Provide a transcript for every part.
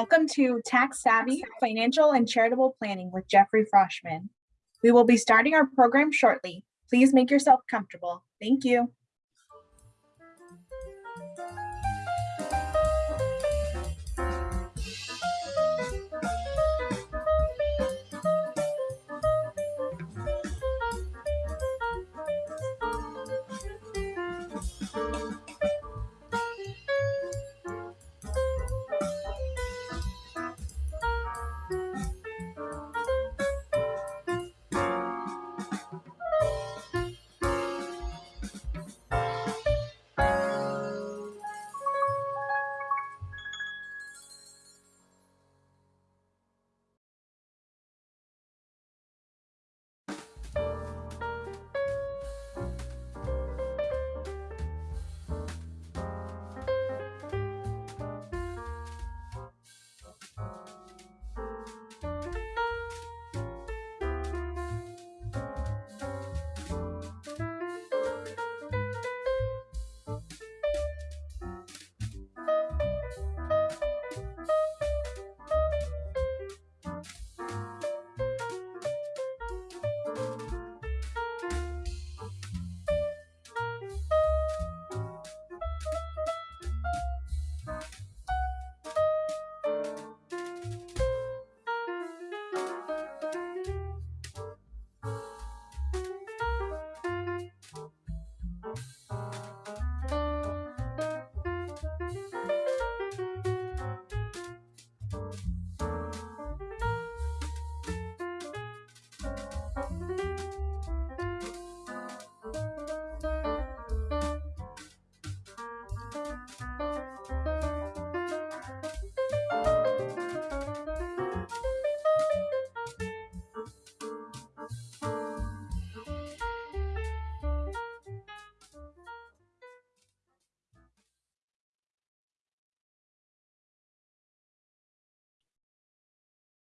Welcome to Tax Savvy Financial and Charitable Planning with Jeffrey Froshman. We will be starting our program shortly. Please make yourself comfortable. Thank you.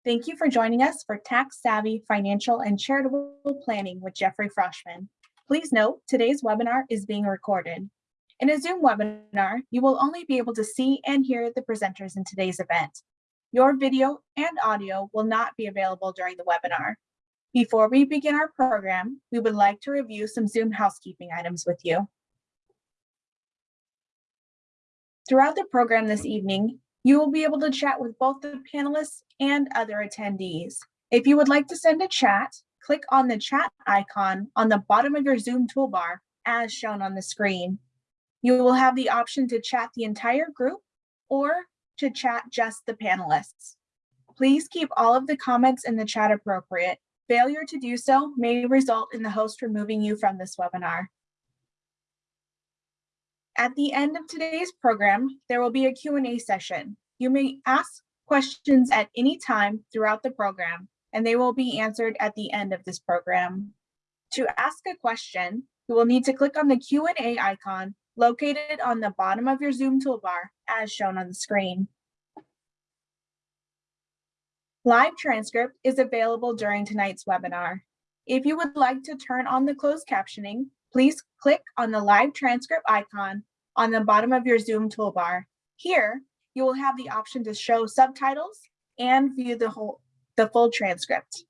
Thank you for joining us for Tax Savvy Financial and Charitable Planning with Jeffrey Froshman. Please note, today's webinar is being recorded. In a Zoom webinar, you will only be able to see and hear the presenters in today's event. Your video and audio will not be available during the webinar. Before we begin our program, we would like to review some Zoom housekeeping items with you. Throughout the program this evening, you will be able to chat with both the panelists and other attendees. If you would like to send a chat, click on the chat icon on the bottom of your Zoom toolbar as shown on the screen. You will have the option to chat the entire group or to chat just the panelists. Please keep all of the comments in the chat appropriate. Failure to do so may result in the host removing you from this webinar. At the end of today's program, there will be a Q&A session. You may ask questions at any time throughout the program, and they will be answered at the end of this program. To ask a question, you will need to click on the Q&A icon located on the bottom of your Zoom toolbar as shown on the screen. Live transcript is available during tonight's webinar. If you would like to turn on the closed captioning, please click on the live transcript icon on the bottom of your Zoom toolbar. Here, you will have the option to show subtitles and view the whole the full transcript.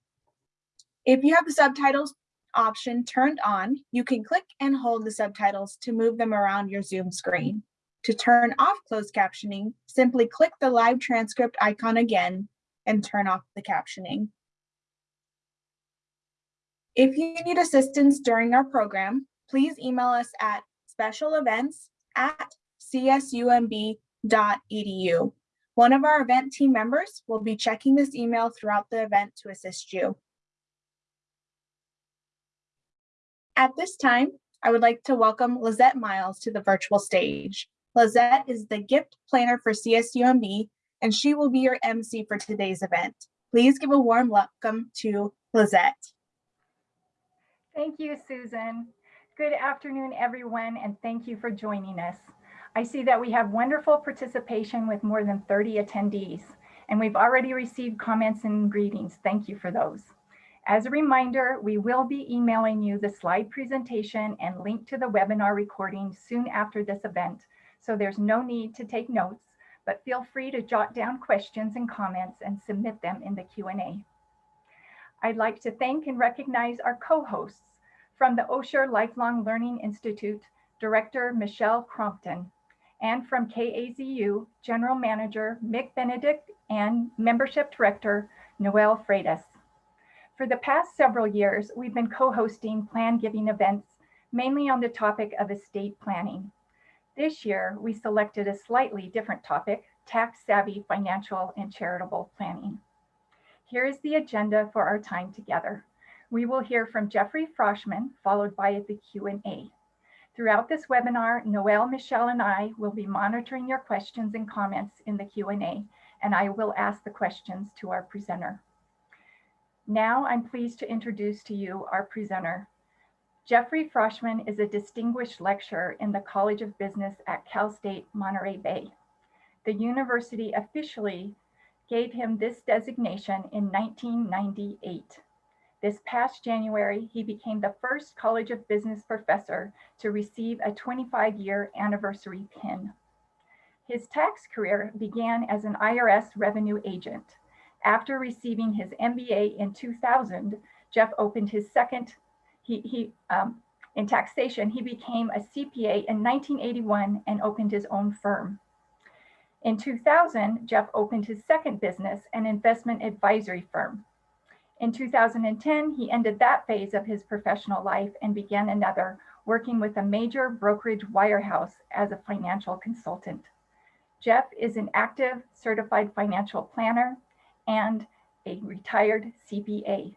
If you have the subtitles option turned on, you can click and hold the subtitles to move them around your Zoom screen. To turn off closed captioning, simply click the live transcript icon again and turn off the captioning. If you need assistance during our program, please email us at specialevents at csumb.edu. One of our event team members will be checking this email throughout the event to assist you. At this time, I would like to welcome Lizette Miles to the virtual stage. Lizette is the gift planner for CSUMB, and she will be your MC for today's event. Please give a warm welcome to Lizette. Thank you, Susan. Good afternoon, everyone, and thank you for joining us. I see that we have wonderful participation with more than 30 attendees, and we've already received comments and greetings. Thank you for those. As a reminder, we will be emailing you the slide presentation and link to the webinar recording soon after this event, so there's no need to take notes, but feel free to jot down questions and comments and submit them in the Q&A. I'd like to thank and recognize our co-hosts from the Osher Lifelong Learning Institute, Director Michelle Crompton, and from KAZU, General Manager Mick Benedict and Membership Director Noel Freitas. For the past several years, we've been co-hosting plan giving events, mainly on the topic of estate planning. This year, we selected a slightly different topic, tax savvy financial and charitable planning. Here is the agenda for our time together. We will hear from Jeffrey Froshman, followed by the Q&A. Throughout this webinar, Noel, Michelle, and I will be monitoring your questions and comments in the Q&A, and I will ask the questions to our presenter. Now I'm pleased to introduce to you our presenter. Jeffrey Froshman is a distinguished lecturer in the College of Business at Cal State Monterey Bay. The university officially gave him this designation in 1998. This past January, he became the first College of Business professor to receive a 25-year anniversary pin. His tax career began as an IRS revenue agent. After receiving his MBA in 2000, Jeff opened his second, he, he um, in taxation, he became a CPA in 1981 and opened his own firm. In 2000, Jeff opened his second business, an investment advisory firm. In 2010, he ended that phase of his professional life and began another, working with a major brokerage wirehouse as a financial consultant. Jeff is an active certified financial planner and a retired CPA.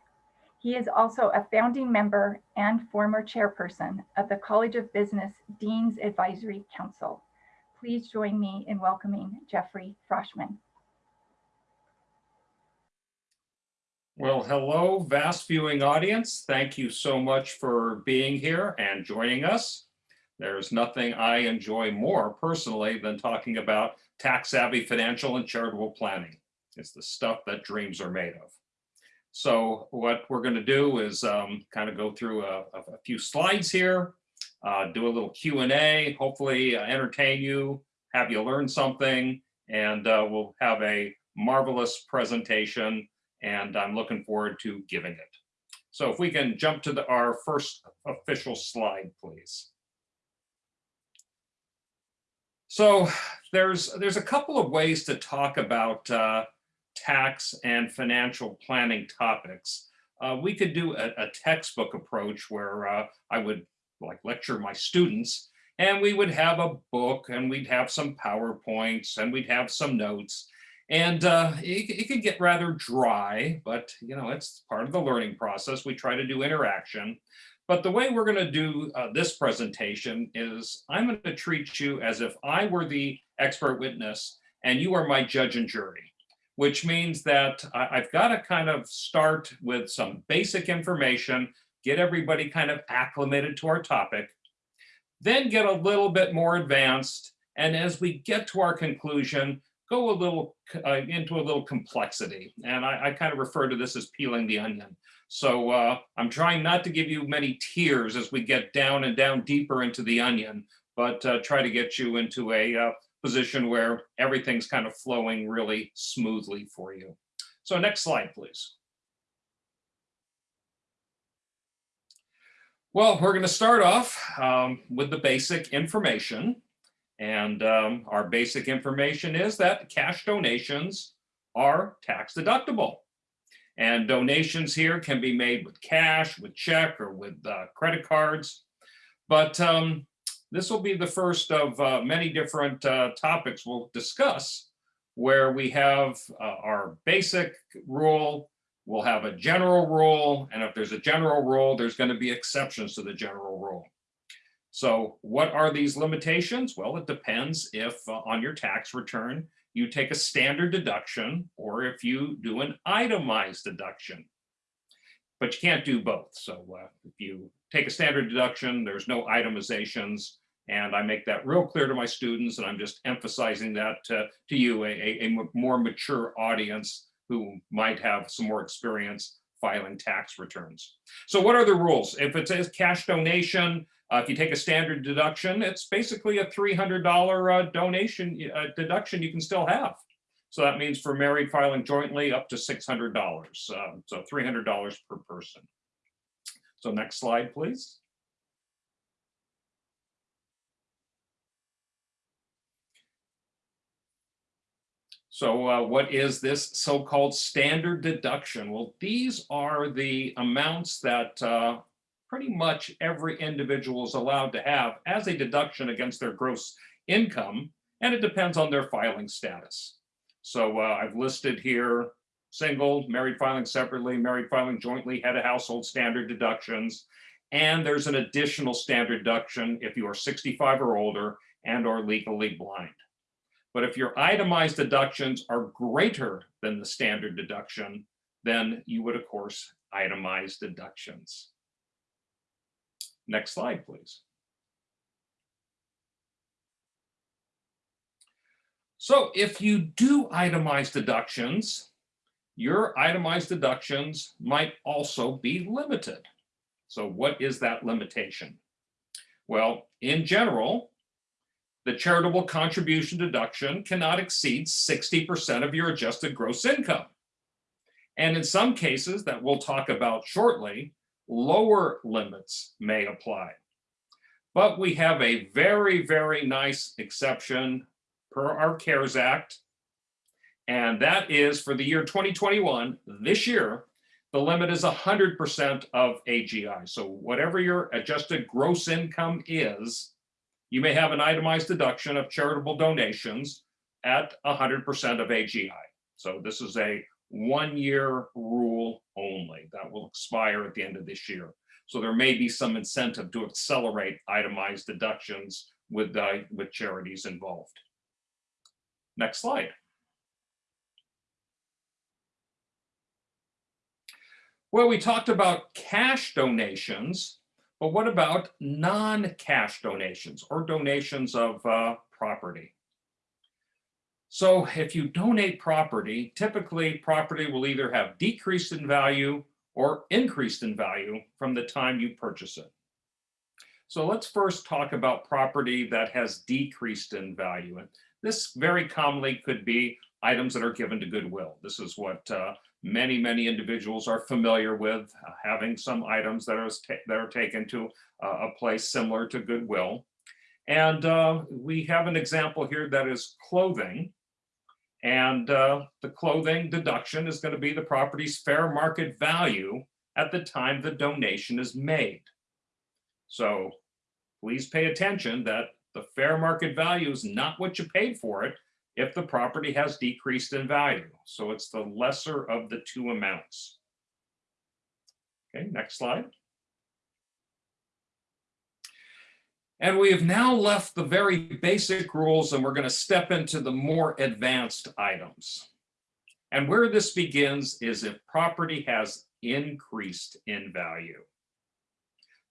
He is also a founding member and former chairperson of the College of Business Dean's Advisory Council. Please join me in welcoming Jeffrey Froshman. Well, hello, vast viewing audience. Thank you so much for being here and joining us. There's nothing I enjoy more personally than talking about tax savvy financial and charitable planning. It's the stuff that dreams are made of. So what we're going to do is um, kind of go through a, a few slides here, uh, do a little Q&A, hopefully uh, entertain you, have you learn something, and uh, we'll have a marvelous presentation, and I'm looking forward to giving it. So if we can jump to the, our first official slide, please. So there's there's a couple of ways to talk about uh, tax and financial planning topics. Uh, we could do a, a textbook approach where uh, I would like lecture my students and we would have a book and we'd have some PowerPoints and we'd have some notes and uh, it, it could get rather dry, but you know, it's part of the learning process. We try to do interaction. But the way we're going to do uh, this presentation is I'm going to treat you as if I were the expert witness and you are my judge and jury which means that I've got to kind of start with some basic information, get everybody kind of acclimated to our topic, then get a little bit more advanced. And as we get to our conclusion, go a little uh, into a little complexity. And I, I, kind of refer to this as peeling the onion. So uh, I'm trying not to give you many tears as we get down and down deeper into the onion, but uh, try to get you into a uh, position where everything's kind of flowing really smoothly for you. So next slide, please. Well, we're going to start off um, with the basic information. And um, our basic information is that cash donations are tax deductible. And donations here can be made with cash, with check, or with uh, credit cards. But um, this will be the first of uh, many different uh, topics we'll discuss where we have uh, our basic rule, we'll have a general rule, and if there's a general rule, there's going to be exceptions to the general rule. So what are these limitations? Well, it depends if uh, on your tax return, you take a standard deduction or if you do an itemized deduction. But you can't do both. So uh, if you take a standard deduction, there's no itemizations. And I make that real clear to my students, and I'm just emphasizing that to, you, a, a, more mature audience who might have some more experience filing tax returns. So what are the rules? If it's a cash donation, Uh, if you take a standard deduction, it's basically a $300 uh, donation uh, deduction you can still have. So that means for married filing jointly up to $600. Um, so $300 per person. So next slide, please. So uh, what is this so-called standard deduction? Well, these are the amounts that uh, pretty much every individual is allowed to have as a deduction against their gross income, and it depends on their filing status. So uh, I've listed here single, married filing separately, married filing jointly, head of household standard deductions, and there's an additional standard deduction if you are 65 or older and are legally blind. But if your itemized deductions are greater than the standard deduction, then you would, of course, itemize deductions. Next slide, please. So if you do itemize deductions, your itemized deductions might also be limited. So what is that limitation? Well, in general, the charitable contribution deduction cannot exceed 60% of your adjusted gross income. And in some cases that we'll talk about shortly, lower limits may apply. But we have a very, very nice exception per our CARES Act. And that is for the year 2021, this year, the limit is 100% of AGI. So whatever your adjusted gross income is, you may have an itemized deduction of charitable donations at 100% of AGI. So this is a one-year rule only that will expire at the end of this year. So there may be some incentive to accelerate itemized deductions with, uh, with charities involved. Next slide. Well, we talked about cash donations, but what about non-cash donations or donations of uh, property? So if you donate property, typically property will either have decreased in value or increased in value from the time you purchase it. So let's first talk about property that has decreased in value. And this very commonly could be items that are given to Goodwill. This is what uh, many, many individuals are familiar with, uh, having some items that are, that are taken to uh, a place similar to Goodwill. And uh, we have an example here that is clothing. And uh, the clothing deduction is going to be the property's fair market value at the time the donation is made. So please pay attention that the fair market value is not what you paid for it if the property has decreased in value. So it's the lesser of the two amounts. Okay, next slide. And we have now left the very basic rules and we're going to step into the more advanced items. And where this begins is if property has increased in value.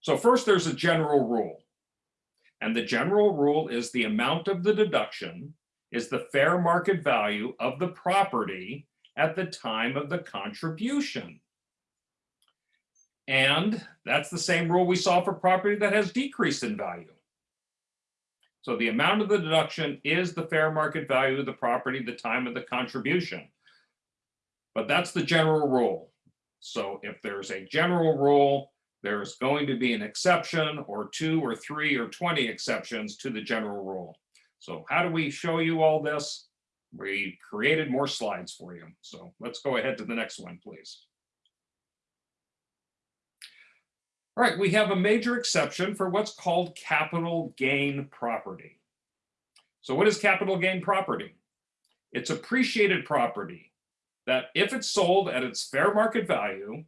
So first there's a general rule. And the general rule is the amount of the deduction is the fair market value of the property at the time of the contribution. And that's the same rule we saw for property that has decreased in value. So the amount of the deduction is the fair market value of the property at the time of the contribution. But that's the general rule. So if there's a general rule, there's going to be an exception or two or three or 20 exceptions to the general rule. So how do we show you all this? We created more slides for you. So let's go ahead to the next one, please. All right, we have a major exception for what's called capital gain property. So what is capital gain property? It's appreciated property that if it's sold at its fair market value,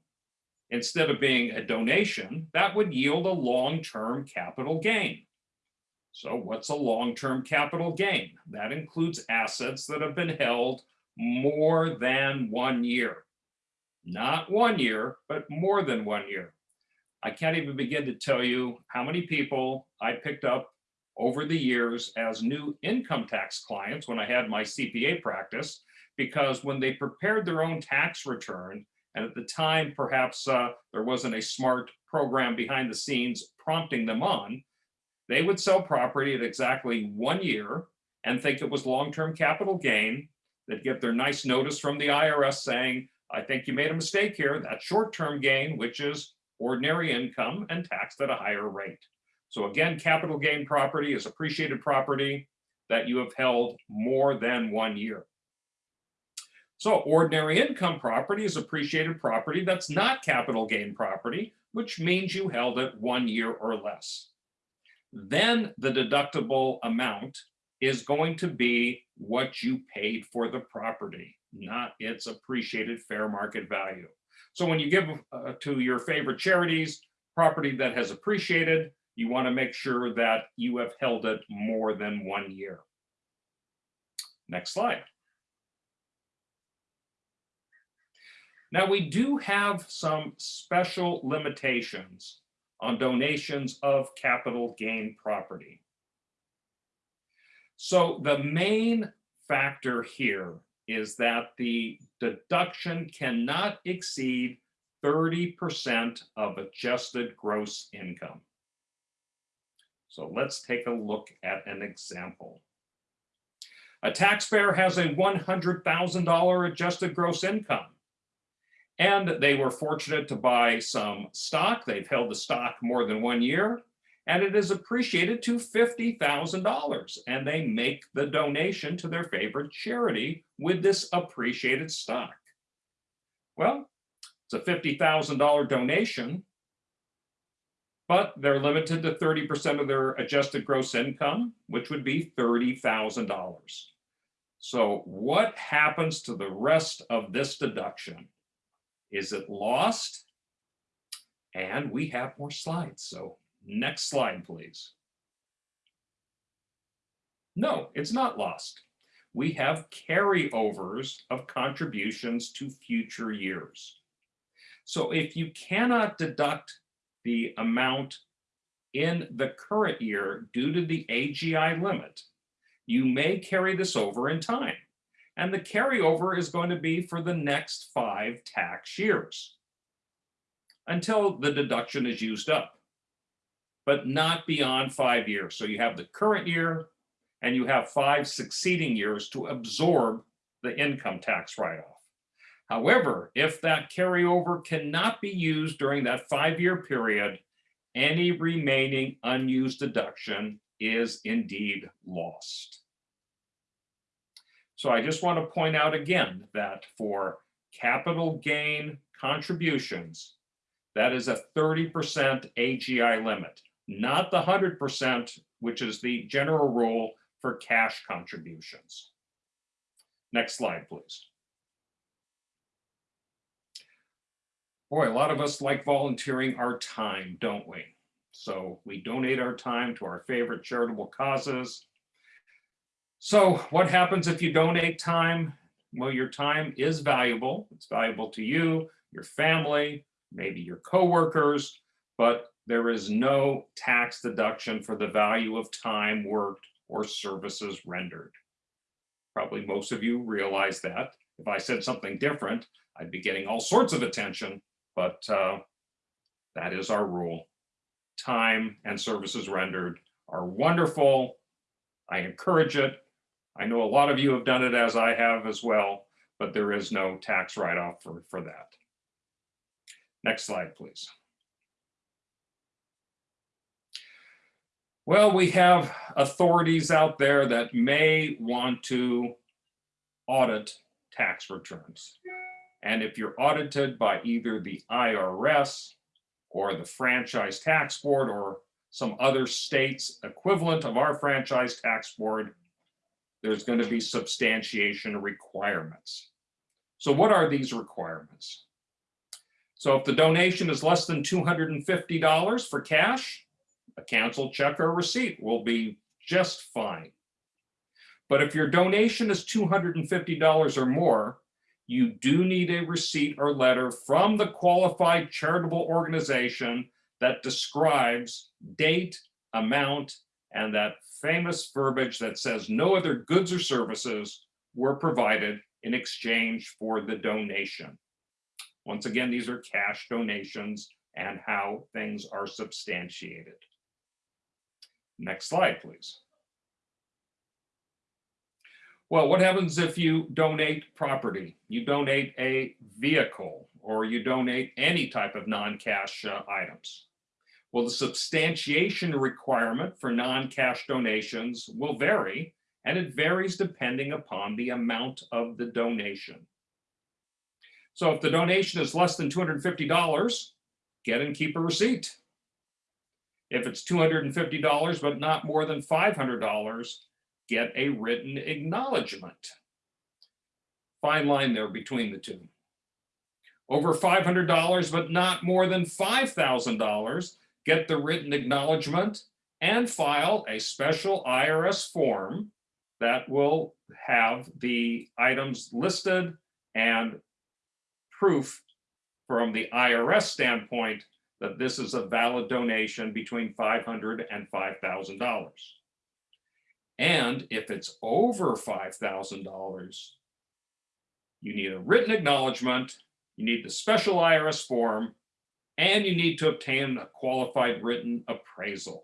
instead of being a donation, that would yield a long-term capital gain. So what's a long-term capital gain? That includes assets that have been held more than one year. Not one year, but more than one year. I can't even begin to tell you how many people I picked up over the years as new income tax clients when I had my CPA practice, because when they prepared their own tax return, and at the time, perhaps uh, there wasn't a smart program behind the scenes prompting them on, they would sell property at exactly one year and think it was long-term capital gain. They'd get their nice notice from the IRS saying, I think you made a mistake here. That's short-term gain, which is ordinary income and taxed at a higher rate. So again, capital gain property is appreciated property that you have held more than one year. So ordinary income property is appreciated property that's not capital gain property, which means you held it one year or less. Then the deductible amount is going to be what you paid for the property, not its appreciated fair market value. So when you give uh, to your favorite charities, property that has appreciated, you want to make sure that you have held it more than one year. Next slide. Now, we do have some special limitations on donations of capital gain property. So the main factor here is that the deduction cannot exceed 30% of adjusted gross income. So let's take a look at an example. A taxpayer has a $100,000 adjusted gross income. And they were fortunate to buy some stock. They've held the stock more than one year and it is appreciated to $50,000 and they make the donation to their favorite charity with this appreciated stock. Well, it's a $50,000 donation, but they're limited to 30% of their adjusted gross income, which would be $30,000. So what happens to the rest of this deduction? Is it lost? And we have more slides, so Next slide, please. No, it's not lost. We have carryovers of contributions to future years. So if you cannot deduct the amount in the current year due to the AGI limit, you may carry this over in time. And the carryover is going to be for the next five tax years until the deduction is used up but not beyond five years. So you have the current year and you have five succeeding years to absorb the income tax write-off. However, if that carryover cannot be used during that five-year period, any remaining unused deduction is indeed lost. So I just want to point out again that for capital gain contributions, that is a 30% AGI limit not the 100%, which is the general rule for cash contributions. Next slide, please. Boy, a lot of us like volunteering our time, don't we? So we donate our time to our favorite charitable causes. So what happens if you donate time? Well, your time is valuable. It's valuable to you, your family, maybe your coworkers, but there is no tax deduction for the value of time worked or services rendered. Probably most of you realize that. If I said something different, I'd be getting all sorts of attention, but uh, that is our rule. Time and services rendered are wonderful. I encourage it. I know a lot of you have done it as I have as well, but there is no tax write-off for, for that. Next slide, please. Well, we have authorities out there that may want to audit tax returns. And if you're audited by either the IRS or the Franchise Tax Board or some other state's equivalent of our Franchise Tax Board, there's going to be substantiation requirements. So what are these requirements? So if the donation is less than $250 for cash, a canceled check or receipt will be just fine. But if your donation is $250 or more, you do need a receipt or letter from the qualified charitable organization that describes date, amount, and that famous verbiage that says no other goods or services were provided in exchange for the donation. Once again, these are cash donations, and how things are substantiated. Next slide, please. Well, what happens if you donate property? You donate a vehicle or you donate any type of non-cash uh, items. Well, the substantiation requirement for non-cash donations will vary and it varies depending upon the amount of the donation. So if the donation is less than $250, get and keep a receipt. If it's $250 but not more than $500, get a written acknowledgement. Fine line there between the two. Over $500 but not more than $5,000, get the written acknowledgement and file a special IRS form that will have the items listed and proof from the IRS standpoint that this is a valid donation between $500 and $5,000. And if it's over $5,000, you need a written acknowledgement, you need the special IRS form, and you need to obtain a qualified written appraisal.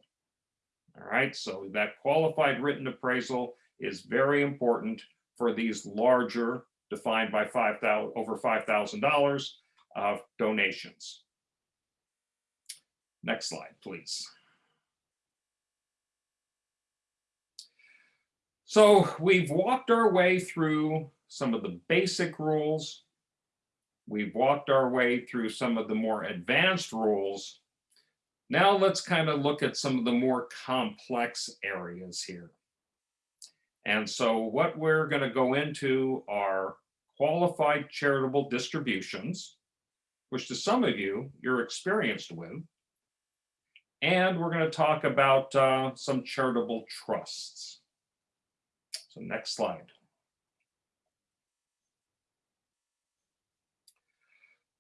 All right, so that qualified written appraisal is very important for these larger defined by 5,000 over $5,000 of donations. Next slide, please. So we've walked our way through some of the basic rules. We've walked our way through some of the more advanced rules. Now let's kind of look at some of the more complex areas here. And so what we're going to go into are qualified charitable distributions, which to some of you, you're experienced with. And we're going to talk about uh, some charitable trusts. So next slide.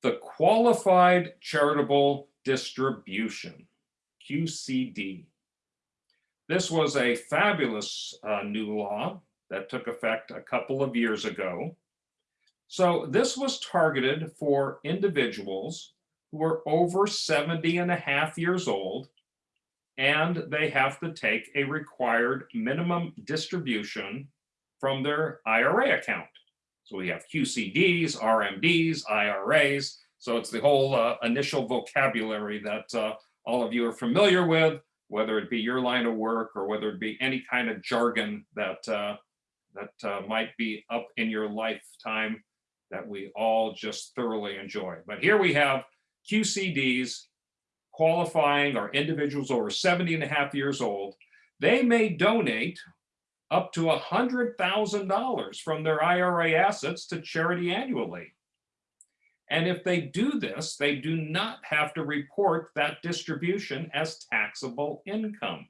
The qualified charitable distribution, QCD. This was a fabulous uh, new law that took effect a couple of years ago. So this was targeted for individuals who are over 70 and a half years old and they have to take a required minimum distribution from their IRA account. So we have QCDs, RMDs, IRAs. So it's the whole uh, initial vocabulary that uh, all of you are familiar with, whether it be your line of work or whether it be any kind of jargon that uh, that uh, might be up in your lifetime that we all just thoroughly enjoy. But here we have QCDs qualifying are individuals over 70 and a half years old. They may donate up to $100,000 from their IRA assets to charity annually. And if they do this, they do not have to report that distribution as taxable income.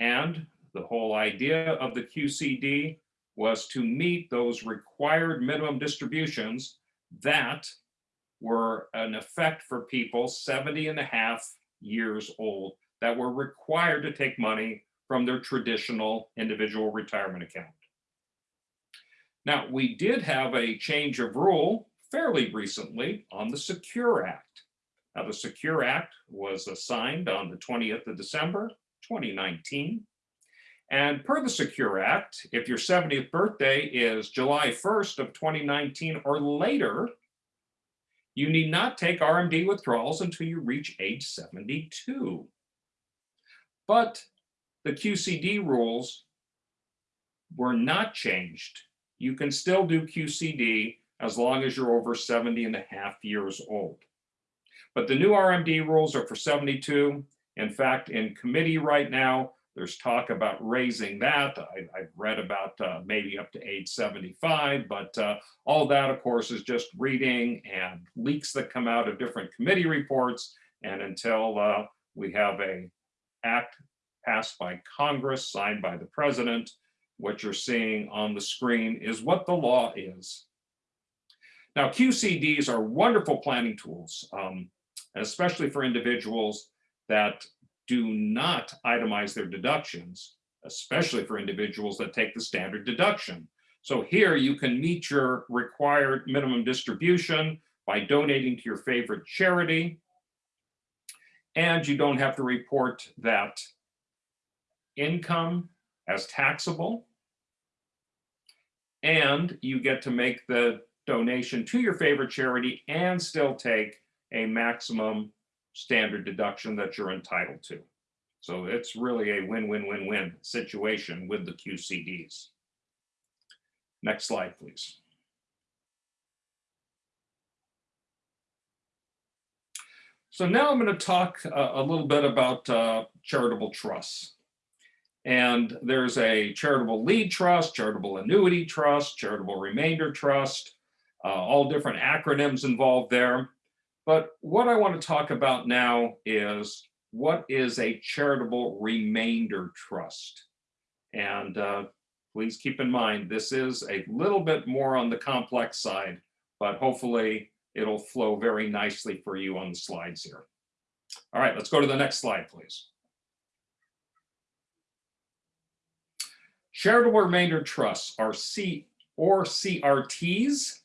And the whole idea of the QCD was to meet those required minimum distributions that were an effect for people 70 and a half years old that were required to take money from their traditional individual retirement account. Now, we did have a change of rule fairly recently on the Secure Act. Now, the Secure Act was signed on the 20th of December, 2019. And per the Secure Act, if your 70th birthday is July 1st of 2019 or later, you need not take RMD withdrawals until you reach age 72. But the QCD rules were not changed. You can still do QCD as long as you're over 70 and a half years old. But the new RMD rules are for 72. In fact, in committee right now, there's talk about raising that. I, have read about uh, maybe up to age 75, but uh, all that, of course, is just reading and leaks that come out of different committee reports. And until uh, we have a act passed by Congress, signed by the president, what you're seeing on the screen is what the law is. Now, QCDs are wonderful planning tools, um, especially for individuals that do not itemize their deductions, especially for individuals that take the standard deduction. So here you can meet your required minimum distribution by donating to your favorite charity. And you don't have to report that income as taxable. And you get to make the donation to your favorite charity and still take a maximum standard deduction that you're entitled to. So it's really a win-win-win-win situation with the QCDs. Next slide, please. So now I'm going to talk a, a little bit about uh, charitable trusts. And there's a charitable lead trust, charitable annuity trust, charitable remainder trust, uh, all different acronyms involved there. But what I want to talk about now is what is a charitable remainder trust? And uh, please keep in mind, this is a little bit more on the complex side, but hopefully it'll flow very nicely for you on the slides here. All right, let's go to the next slide, please. Charitable remainder trusts are C or CRTs,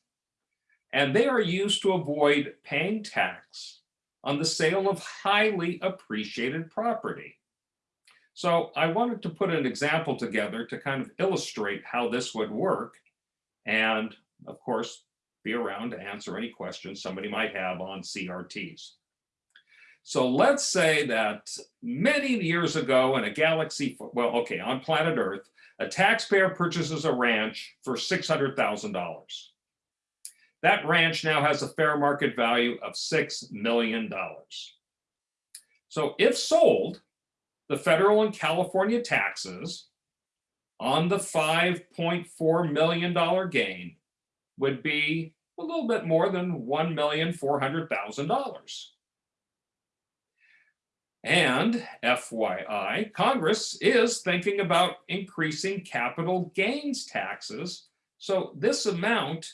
and they are used to avoid paying tax on the sale of highly appreciated property. So I wanted to put an example together to kind of illustrate how this would work. And of course, be around to answer any questions somebody might have on CRTs. So let's say that many years ago in a galaxy, well, okay, on planet Earth, a taxpayer purchases a ranch for $600,000. That ranch now has a fair market value of $6 million. So if sold, the federal and California taxes on the $5.4 million gain would be a little bit more than $1,400,000. And FYI, Congress is thinking about increasing capital gains taxes. So this amount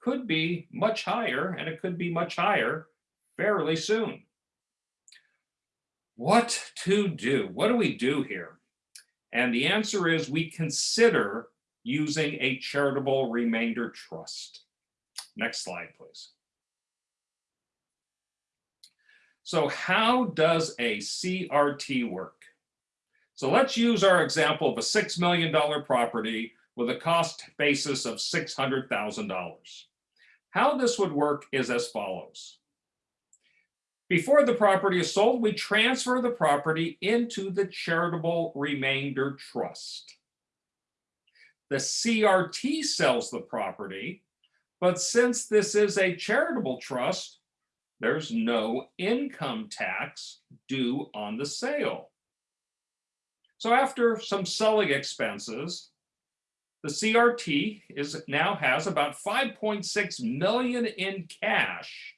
could be much higher and it could be much higher fairly soon. What to do? What do we do here? And the answer is we consider using a charitable remainder trust. Next slide, please. So how does a CRT work? So let's use our example of a $6 million property with a cost basis of $600,000. How this would work is as follows. Before the property is sold, we transfer the property into the charitable remainder trust. The CRT sells the property, but since this is a charitable trust, there's no income tax due on the sale. So after some selling expenses, the CRT is now has about 5.6 million in cash.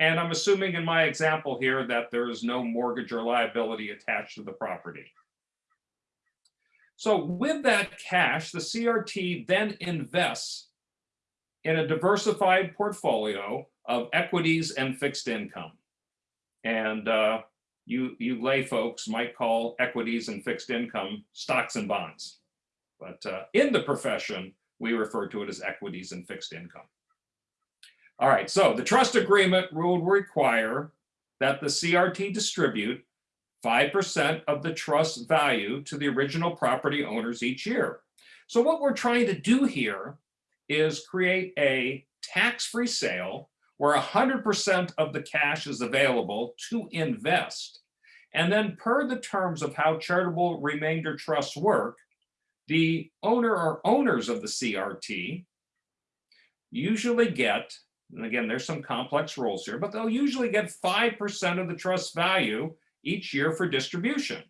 And I'm assuming in my example here that there is no mortgage or liability attached to the property. So with that cash, the CRT then invests in a diversified portfolio of equities and fixed income. And uh, you, you lay folks might call equities and fixed income stocks and bonds. But uh, in the profession, we refer to it as equities and fixed income. All right, so the trust agreement rule will require that the CRT distribute 5% of the trust value to the original property owners each year. So what we're trying to do here is create a tax-free sale where 100% of the cash is available to invest. And then per the terms of how charitable remainder trusts work, the owner or owners of the CRT usually get, and again, there's some complex rules here, but they'll usually get 5% of the trust value each year for distribution.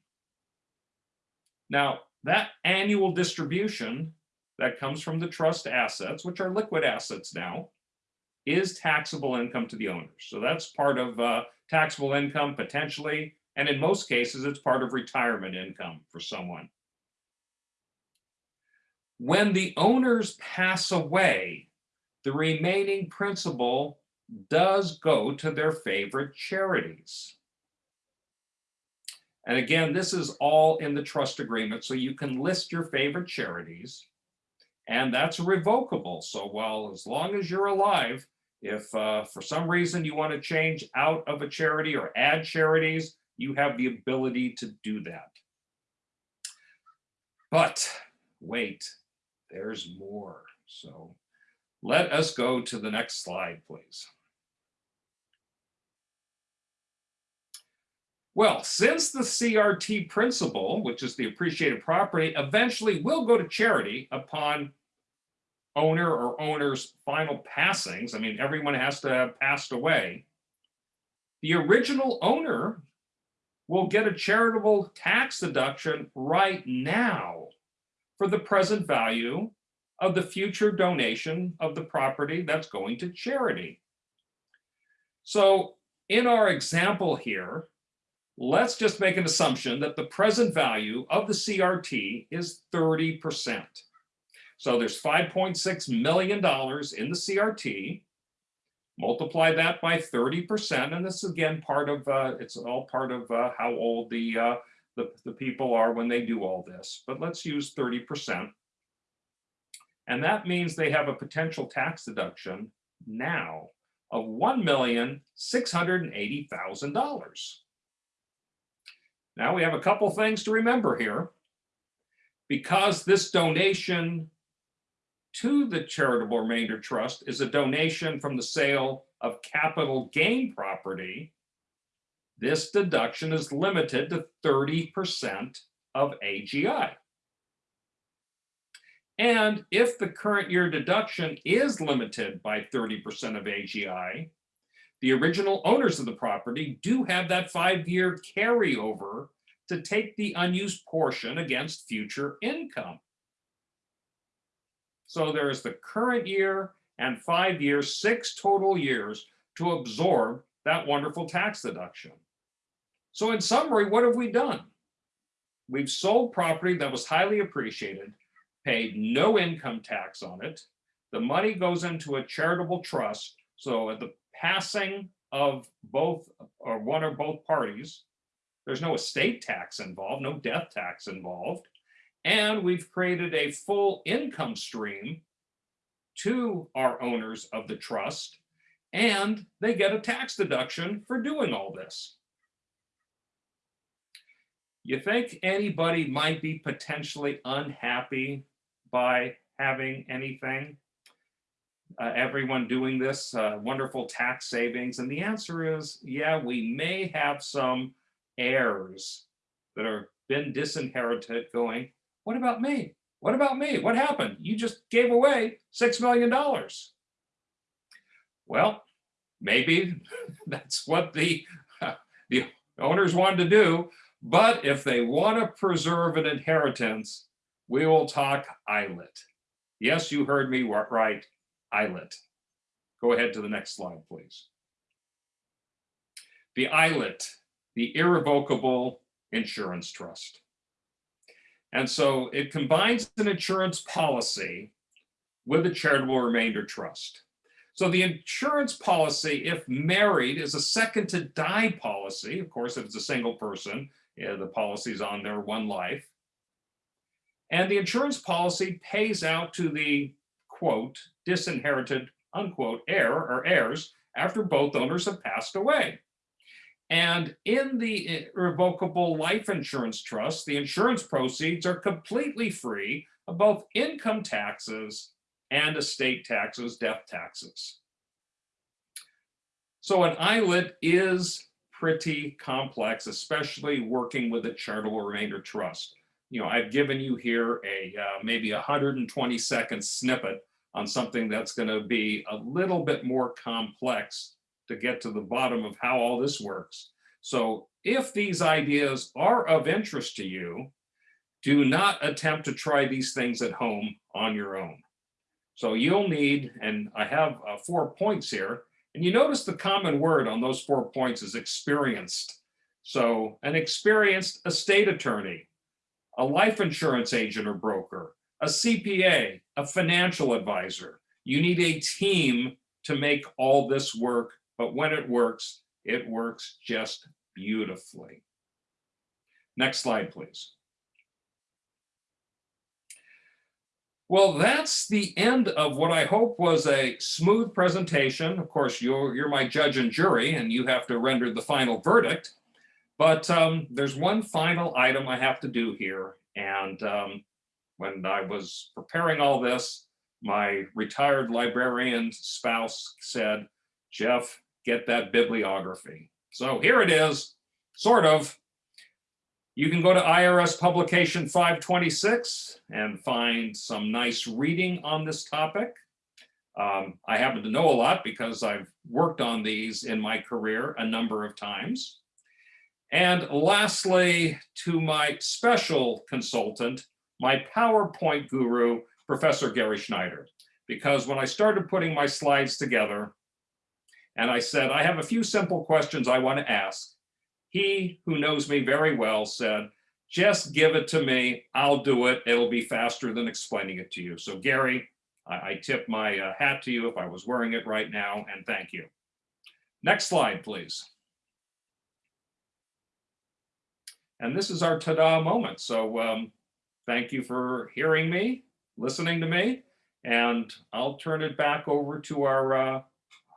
Now, that annual distribution that comes from the trust assets, which are liquid assets now, is taxable income to the owners. So that's part of uh, taxable income potentially, and in most cases, it's part of retirement income for someone. When the owners pass away, the remaining principal does go to their favorite charities. And again, this is all in the trust agreement, so you can list your favorite charities, and that's revocable. So while as long as you're alive, If uh, for some reason you want to change out of a charity or add charities, you have the ability to do that. But wait, there's more. So let us go to the next slide, please. Well, since the CRT principal, which is the appreciated property, eventually will go to charity upon owner or owner's final passings, I mean, everyone has to have passed away, the original owner will get a charitable tax deduction right now for the present value of the future donation of the property that's going to charity. So in our example here, let's just make an assumption that the present value of the CRT is 30%. So there's $5.6 million in the CRT. Multiply that by 30%, and this is again part of, uh, it's all part of uh, how old the, uh, the, the people are when they do all this. But let's use 30%. And that means they have a potential tax deduction now of $1,680,000. Now we have a couple things to remember here. Because this donation to the charitable remainder trust is a donation from the sale of capital gain property, this deduction is limited to 30% of AGI. And if the current year deduction is limited by 30% of AGI, the original owners of the property do have that five-year carryover to take the unused portion against future income. So there is the current year and five years, six total years to absorb that wonderful tax deduction. So in summary, what have we done? We've sold property that was highly appreciated, paid no income tax on it. The money goes into a charitable trust. So at the passing of both or one or both parties, there's no estate tax involved, no death tax involved. And we've created a full income stream to our owners of the trust, and they get a tax deduction for doing all this. You think anybody might be potentially unhappy by having anything? Uh, everyone doing this uh, wonderful tax savings? And the answer is, yeah, we may have some heirs that are been disinherited going, what about me? What about me? What happened? You just gave away $6 million. Well, maybe that's what the, the owners wanted to do. But if they want to preserve an inheritance, we will talk ILIT. Yes, you heard me right, ILIT. Go ahead to the next slide, please. The ILIT, the Irrevocable Insurance Trust. And so it combines an insurance policy with a charitable remainder trust. So the insurance policy, if married, is a second to die policy. Of course, if it's a single person, yeah, the policy's on their one life. And the insurance policy pays out to the quote, disinherited, unquote, heir or heirs after both owners have passed away. And in the irrevocable life insurance trust, the insurance proceeds are completely free of both income taxes and estate taxes, death taxes. So an ILIT is pretty complex, especially working with a charitable remainder trust. You know, I've given you here a uh, maybe 120 second snippet on something that's going to be a little bit more complex to get to the bottom of how all this works. So if these ideas are of interest to you, do not attempt to try these things at home on your own. So you'll need, and I have uh, four points here, and you notice the common word on those four points is experienced. So an experienced estate attorney, a life insurance agent or broker, a CPA, a financial advisor. You need a team to make all this work, but when it works, it works just beautifully. Next slide, please. Well, that's the end of what I hope was a smooth presentation. Of course, you're, you're my judge and jury and you have to render the final verdict. But um, there's one final item I have to do here. And um, when I was preparing all this, my retired librarian spouse said, Jeff, get that bibliography. So here it is, sort of. You can go to IRS publication 526 and find some nice reading on this topic. Um, I happen to know a lot because I've worked on these in my career a number of times. And lastly, to my special consultant, my PowerPoint guru, Professor Gary Schneider. Because when I started putting my slides together, and I said, I have a few simple questions I want to ask, he, who knows me very well, said, just give it to me. I'll do it. It'll be faster than explaining it to you. So Gary, I, I tip my uh, hat to you if I was wearing it right now, and thank you. Next slide, please. And this is our ta-da moment. So um, thank you for hearing me, listening to me, and I'll turn it back over to our uh,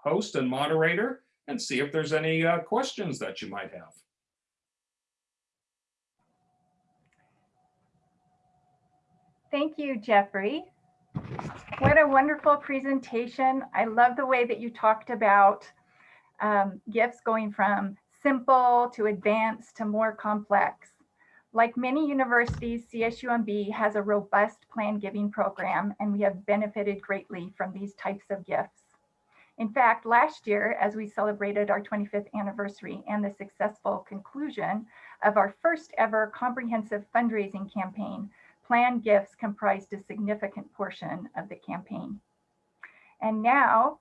host and moderator and see if there's any uh, questions that you might have. Thank you, Jeffrey. What a wonderful presentation. I love the way that you talked about um, gifts going from simple to advanced to more complex. Like many universities, CSUMB has a robust plan giving program, and we have benefited greatly from these types of gifts. In fact, last year, as we celebrated our 25th anniversary and the successful conclusion of our first ever comprehensive fundraising campaign, planned gifts comprised a significant portion of the campaign. And now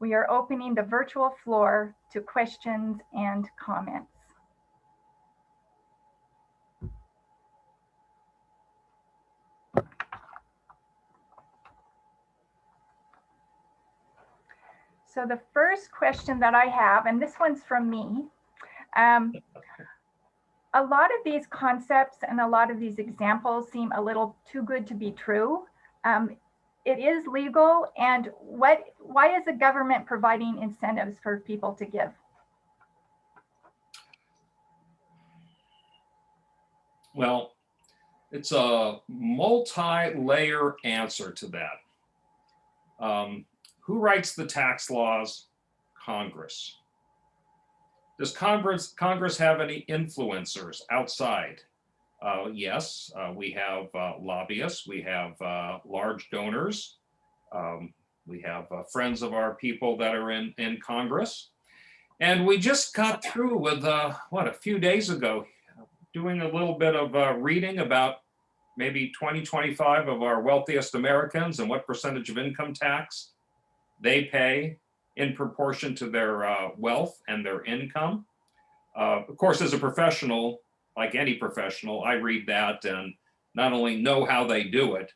we are opening the virtual floor to questions and comments. So the first question that I have, and this one's from me, um, a lot of these concepts and a lot of these examples seem a little too good to be true. Um, it is legal and what why is the government providing incentives for people to give? Well, it's a multi-layer answer to that. Um, who writes the tax laws? Congress. Does Congress, Congress have any influencers outside? Uh, yes, uh, we have uh, lobbyists, we have uh, large donors, um, we have uh, friends of our people that are in, in Congress. And we just got through with, uh, what, a few days ago, doing a little bit of reading about maybe 20, 25 of our wealthiest Americans and what percentage of income tax they pay in proportion to their uh, wealth and their income. Uh, of course, as a professional, like any professional, I read that and not only know how they do it,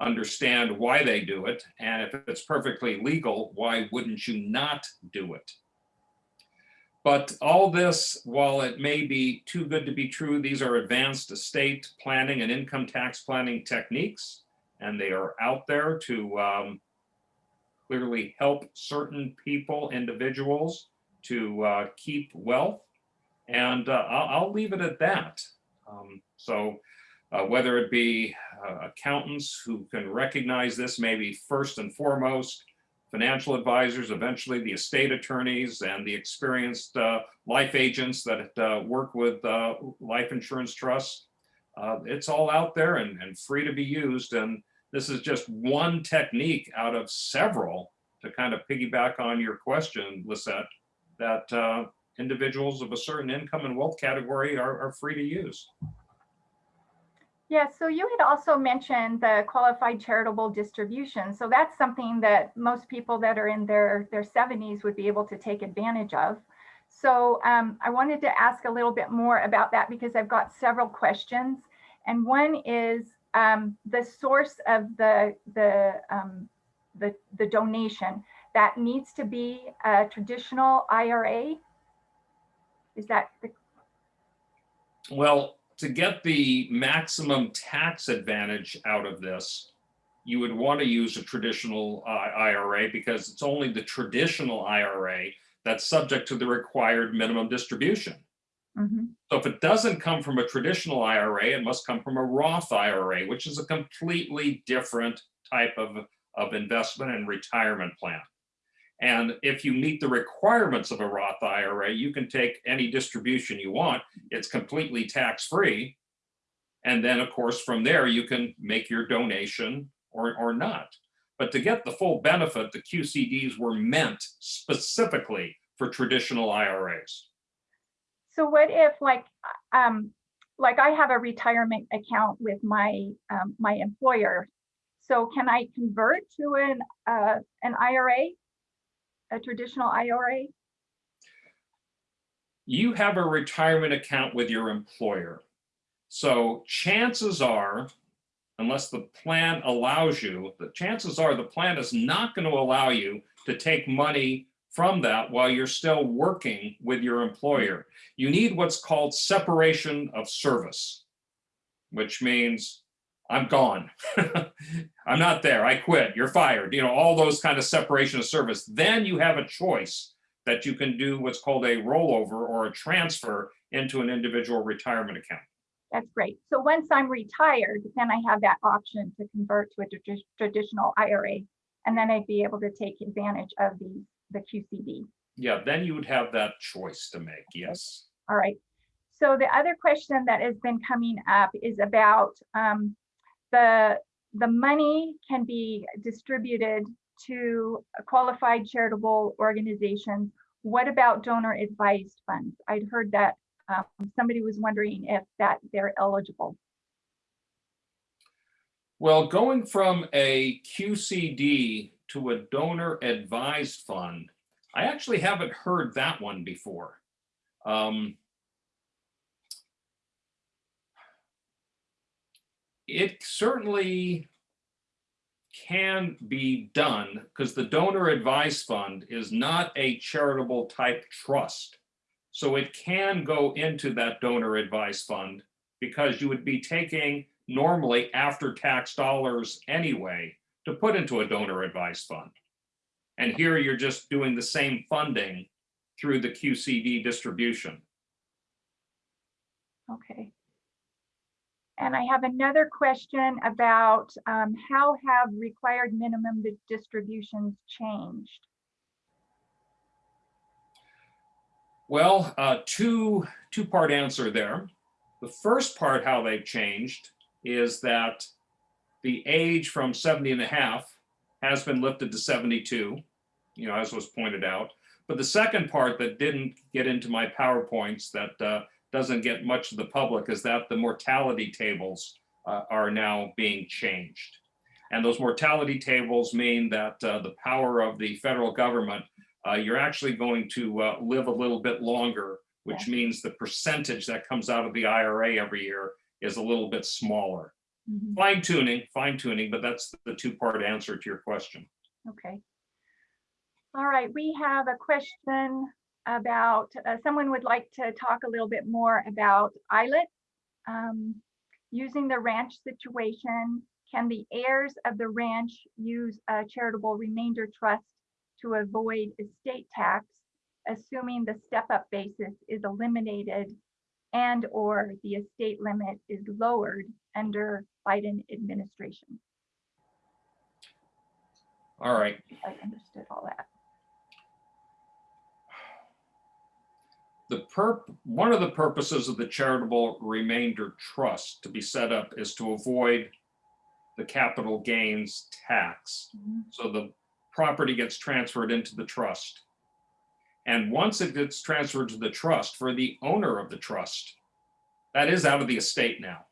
understand why they do it, and if it's perfectly legal, why wouldn't you not do it? But all this, while it may be too good to be true, these are advanced estate planning and income tax planning techniques, and they are out there to um, clearly help certain people, individuals to uh, keep wealth. And uh, I'll, I'll, leave it at that. Um, so uh, whether it be uh, accountants who can recognize this maybe first and foremost, financial advisors, eventually the estate attorneys and the experienced uh, life agents that uh, work with life insurance trusts, it's all out there and, and free to be used. And this is just one technique out of several to kind of piggyback on your question, Lisette, that uh, individuals of a certain income and wealth category are, are free to use. Yeah, so you had also mentioned the qualified charitable distribution. So that's something that most people that are in their, their 70s would be able to take advantage of. So um, I wanted to ask a little bit more about that because I've got several questions. And one is, um, the source of the, the, um, the, the donation, that needs to be a traditional IRA? Is that the Well, to get the maximum tax advantage out of this, you would want to use a traditional uh, IRA because it's only the traditional IRA that's subject to the required minimum distribution. Mhm. So if it doesn't come from a traditional IRA, it must come from a Roth IRA, which is a completely different type of, of investment and retirement plan. And if you meet the requirements of a Roth IRA, you can take any distribution you want. It's completely tax-free. And then, of course, from there, you can make your donation or, or not. But to get the full benefit, the QCDs were meant specifically for traditional IRAs. So what if like, um, like I have a retirement account with my, um, my employer. So can I convert to an, uh, an IRA? A traditional IRA? you have a retirement account with your employer. So chances are, unless the plan allows you, the chances are the plan is not going to allow you to take money from that while you're still working with your employer. You need what's called separation of service, which means I'm gone. I'm not there. I quit. You're fired. You know, all those kind of separation of service. Then you have a choice that you can do what's called a rollover or a transfer into an individual retirement account. That's great. So once I'm retired, then I have that option to convert to a traditional IRA. And then I'd be able to take advantage of the, the QCD. Yeah, then you would have that choice to make. Yes. All right. So the other question that has been coming up is about um, the, the money can be distributed to qualified charitable organizations. What about donor advised funds? I'd heard that um, somebody was wondering if that they're eligible. Well, going from a QCD to a donor advised fund, I actually haven't heard that one before. Um, it certainly can be done because the donor advised fund is not a charitable type trust. So it can go into that donor advised fund because you would be taking normally after tax dollars anyway to put into a donor advised fund. And here you're just doing the same funding through the QCD distribution. Okay. And I have another question about um, how have required minimum distributions changed? Well, uh, two, two-part answer there. The first part, how they've changed, is that the age from 70 and a half has been lifted to 72, you know, as was pointed out. But the second part that didn't get into my PowerPoints that uh, doesn't get much of the public is that the mortality tables uh, are now being changed. And those mortality tables mean that uh, the power of the federal government uh, you're actually going to uh, live a little bit longer, which means the percentage that comes out of the IRA every year is a little bit smaller. Mhm, Fine tuning, fine tuning, but that's the two part answer to your question. Okay. All right, we have a question about, uh, someone would like to talk a little bit more about ILIT. Um, Using the ranch situation, can the heirs of the ranch use a charitable remainder trust to avoid estate tax, assuming the step-up basis is eliminated and/or the estate limit is lowered under Biden administration? All right, I understood all that. the perp, one of the purposes of the charitable remainder trust to be set up is to avoid the capital gains tax. Mhm. So the property gets transferred into the trust. And once it gets transferred to the trust for the owner of the trust, that is out of the estate now.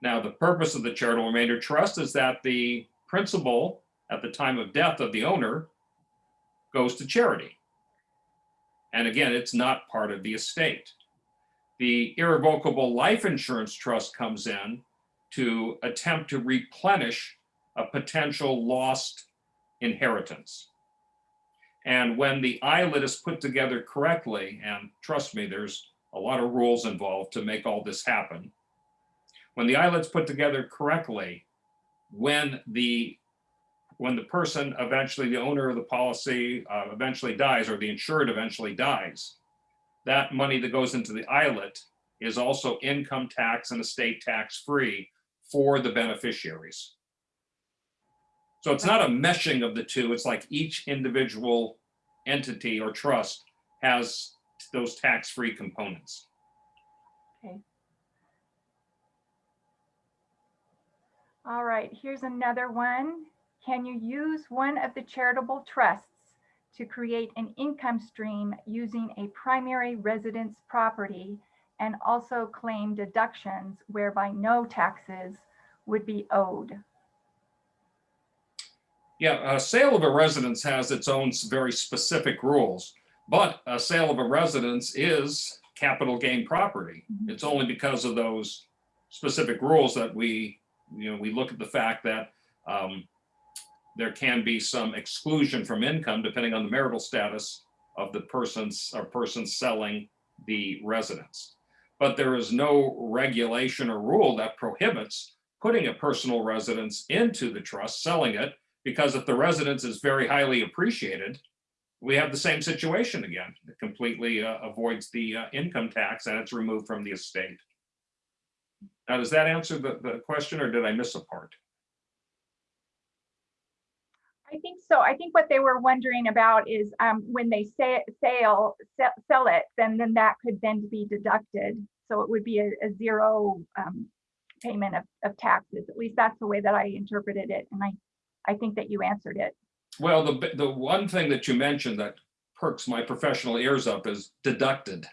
Now, the purpose of the charitable remainder trust is that the principal at the time of death of the owner goes to charity. And again, it's not part of the estate. The irrevocable life insurance trust comes in to attempt to replenish a potential lost inheritance. And when the ILIT is put together correctly, and trust me, there's a lot of rules involved to make all this happen. When the ILIT's put together correctly, when the, when the person eventually, the owner of the policy uh, eventually dies, or the insured eventually dies, that money that goes into the ILIT is also income tax and estate tax free for the beneficiaries. So it's not a meshing of the two. It's like each individual entity or trust has those tax-free components. All right, here's another one. Can you use one of the charitable trusts to create an income stream using a primary residence property and also claim deductions whereby no taxes would be owed? Yeah, a sale of a residence has its own very specific rules, but a sale of a residence is capital gain property. Mhm. It's only because of those specific rules that we, you know, we look at the fact that um, there can be some exclusion from income depending on the marital status of the person's, or person selling the residence. But there is no regulation or rule that prohibits putting a personal residence into the trust, selling it, because if the residence is very highly appreciated, we have the same situation again. It completely uh, avoids the uh, income tax and it's removed from the estate. Now, does that answer the, the question or did I miss a part? I think so. I think what they were wondering about is um, when they say sale, sell, sell it, then then that could then be deducted. So it would be a, a zero um, payment of, of taxes. At least that's the way that I interpreted it. And I, I think that you answered it. Well, the, the one thing that you mentioned that perks my professional ears up is deducted.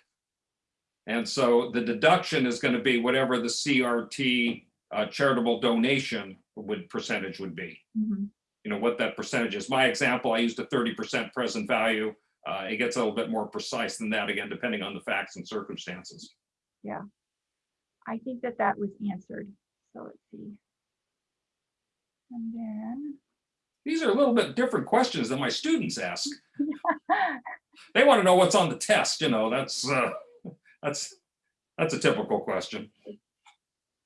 And so the deduction is going to be whatever the CRT uh, charitable donation would percentage would be. Mhm. you know, what that percentage is. My example, I used a thirty percent present value. Uh, it gets a little bit more precise than that, again, depending on the facts and circumstances. Yeah. I think that that was answered. So let's see. And then, These are a little bit different questions than my students ask. They want to know what's on the test, you know, that's, uh, that's, that's a typical question.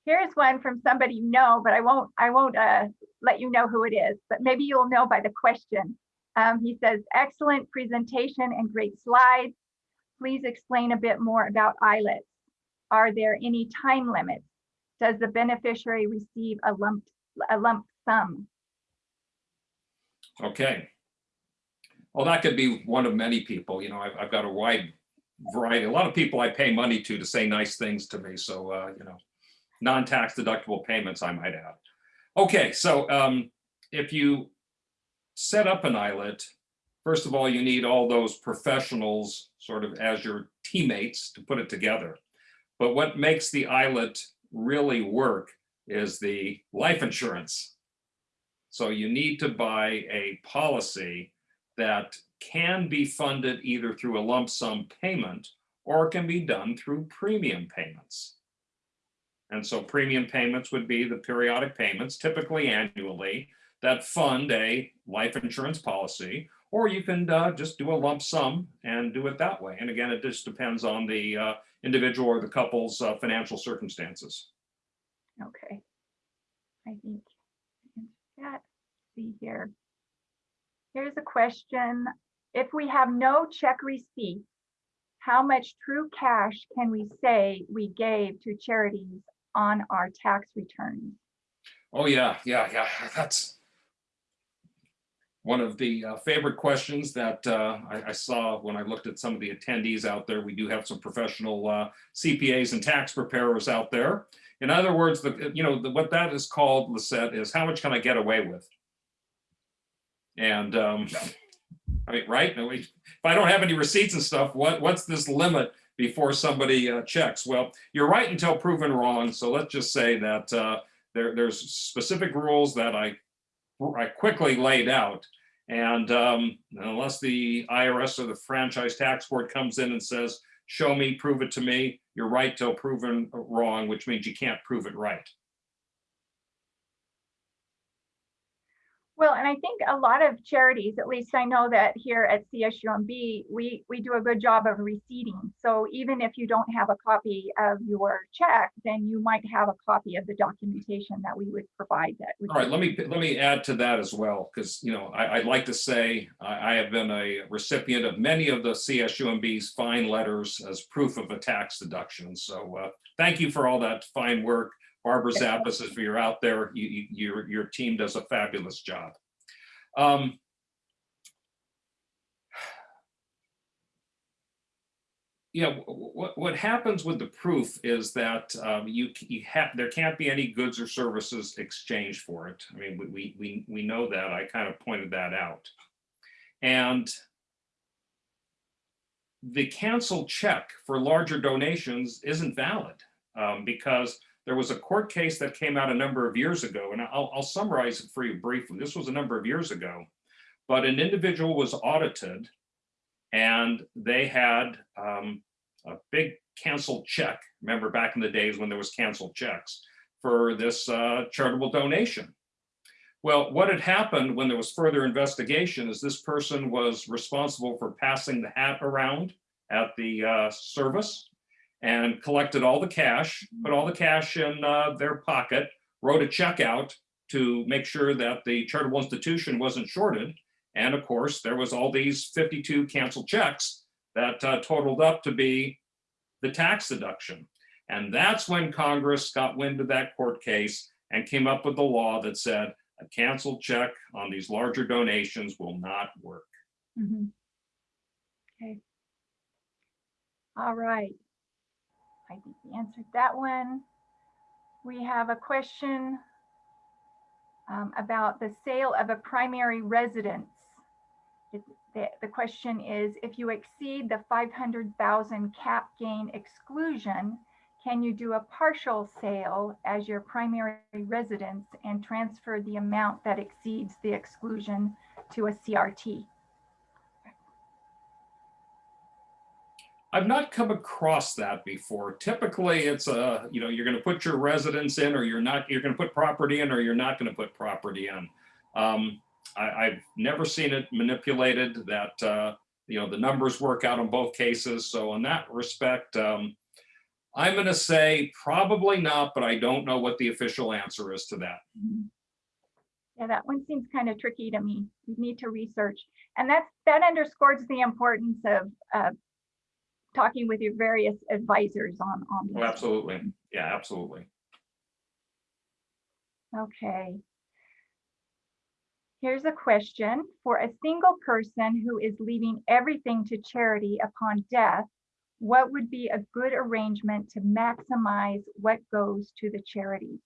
here's one from somebody you know, but I won't, I won't uh, let you know who it is, but maybe you'll know by the question. Um, he says, excellent presentation and great slides. Please explain a bit more about ILITs. Are there any time limits? Does the beneficiary receive a lump, a lump sum? Okay. Well, that could be one of many people, you know, I've, I've got a wide variety, a lot of people I pay money to to say nice things to me, so, uh, you know, non-tax deductible payments, I might add. Okay, so, um, if you set up an ILIT, first of all, you need all those professionals sort of as your teammates to put it together. But what makes the ILIT really work is the life insurance. So you need to buy a policy that can be funded either through a lump sum payment or it can be done through premium payments. And so premium payments would be the periodic payments, typically annually, that fund a life insurance policy. Or you can uh, just do a lump sum and do it that way. And again, it just depends on the uh, individual or the couple's uh, financial circumstances. Okay. I think that, see here. Here's a question. If we have no check receipt, how much true cash can we say we gave to charities on our tax returns? Oh, yeah, yeah, yeah, that's one of the uh, favorite questions that uh, I, I saw when I looked at some of the attendees out there. We do have some professional uh, CPAs and tax preparers out there. In other words, the, you know, the- what that is called, Lisette, is how much can I get away with? And, um, I mean, right? If I don't have any receipts and stuff, what, what's this limit before somebody uh, checks? Well, you're right until proven wrong. So let's just say that uh, there, there's specific rules that I, I quickly laid out. And um, unless the IRS or the franchise tax board comes in and says, show me, prove it to me, you're right till proven wrong, which means you can't prove it right. Well, and I think a lot of charities, at least I know that here at CSUMB, we, we do a good job of receipting. So even if you don't have a copy of your check, then you might have a copy of the documentation that we would provide that. All right, let me, let me add to that as well, because, you know, I, I'd like to say, I, I have been a recipient of many of the CSUMB's fine letters as proof of a tax deduction. So uh, thank you for all that fine work. Barbara Zappas, if you're out there, you, you- your, your team does a fabulous job. Um, Yeah, what, what happens with the proof is that um, you, you have, there can't be any goods or services exchanged for it. I mean, we, we, we, we know that. I kind of pointed that out. And the canceled check for larger donations isn't valid um, because there was a court case that came out a number of years ago, and I'll, I'll summarize it for you briefly. This was a number of years ago, but an individual was audited and they had um, a big canceled check. Remember back in the days when there was canceled checks for this uh, charitable donation. Well, what had happened when there was further investigation is this person was responsible for passing the hat around at the uh, service and collected all the cash, put all the cash in uh, their pocket, wrote a check out to make sure that the charitable institution wasn't shorted. And of course, there was all these 52 canceled checks that uh, totaled up to be the tax deduction. And that's when Congress got wind of that court case and came up with the law that said a canceled check on these larger donations will not work. Mhm. Okay. All right. I think we answered that one. We have a question um, about the sale of a primary residence. It- The, the question is, if you exceed the 500,000 cap gain exclusion, can you do a partial sale as your primary residence and transfer the amount that exceeds the exclusion to a CRT? I've not come across that before. Typically, it's a, you know, you're gonna put your residence in or you're not, you're gonna put property in or you're not gonna put property in. Um, I, I've never seen it manipulated that, uh, you know, the numbers work out in both cases. So in that respect, um, I'm gonna say probably not, but I don't know what the official answer is to that. Yeah, that one seems kind of tricky to me. We need to research. And that's, that underscores the importance of, uh, talking with your various advisors on, on Oh, absolutely. Yeah, absolutely. Okay. Here's a question. For a single person who is leaving everything to charity upon death, what would be a good arrangement to maximize what goes to the charity?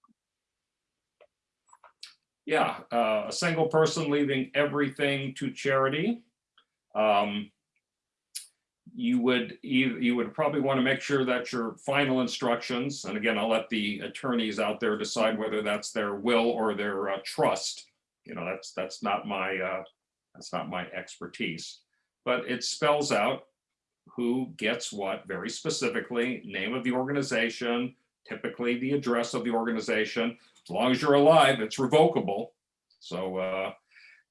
Yeah, uh, a single person leaving everything to charity. Um, you would, you, would probably want to make sure that your final instructions, and again, I'll let the attorneys out there decide whether that's their will or their uh, trust. You know, that's, that's not my, uh, that's not my expertise. But it spells out who gets what very specifically, name of the organization, typically the address of the organization. As long as you're alive, it's revocable. So, uh,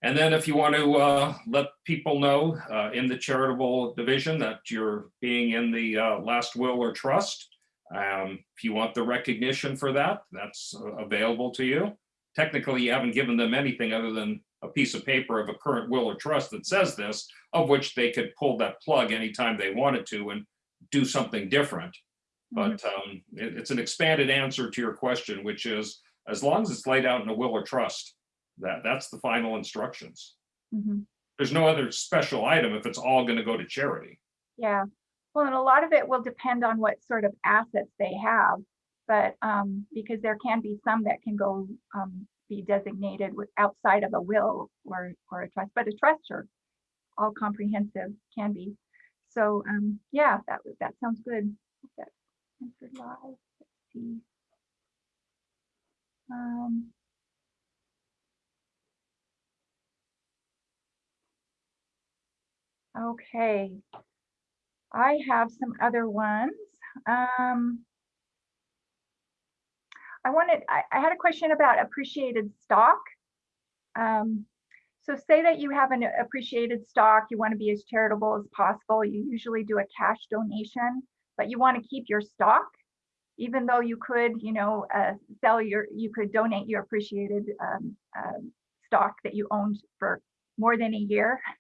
and then if you want to uh, let people know uh, in the charitable division that you're being in the uh, last will or trust, um, if you want the recognition for that, that's uh, available to you. Technically, you haven't given them anything other than a piece of paper of a current will or trust that says this, of which they could pull that plug anytime they wanted to and do something different. But um, it- it's an expanded answer to your question, which is, as long as it's laid out in a will or trust, that, that's the final instructions. Mhm. There's no other special item if it's all gonna go to charity. Yeah, well, and a lot of it will depend on what sort of assets they have. But um, because there can be some that can go um, be designated with outside of a will or or a trust, but a trust are all comprehensive can be. So um, yeah, that that sounds good. That's answered live. Let's see. Um, Okay. I have some other ones. Um, I wanted, I, I had a question about appreciated stock. Um, So say that you have an appreciated stock, you want to be as charitable as possible. You usually do a cash donation, but you want to keep your stock. Even though you could, you know, uh, sell your, you could donate your appreciated um, um, stock that you owned for more than a year.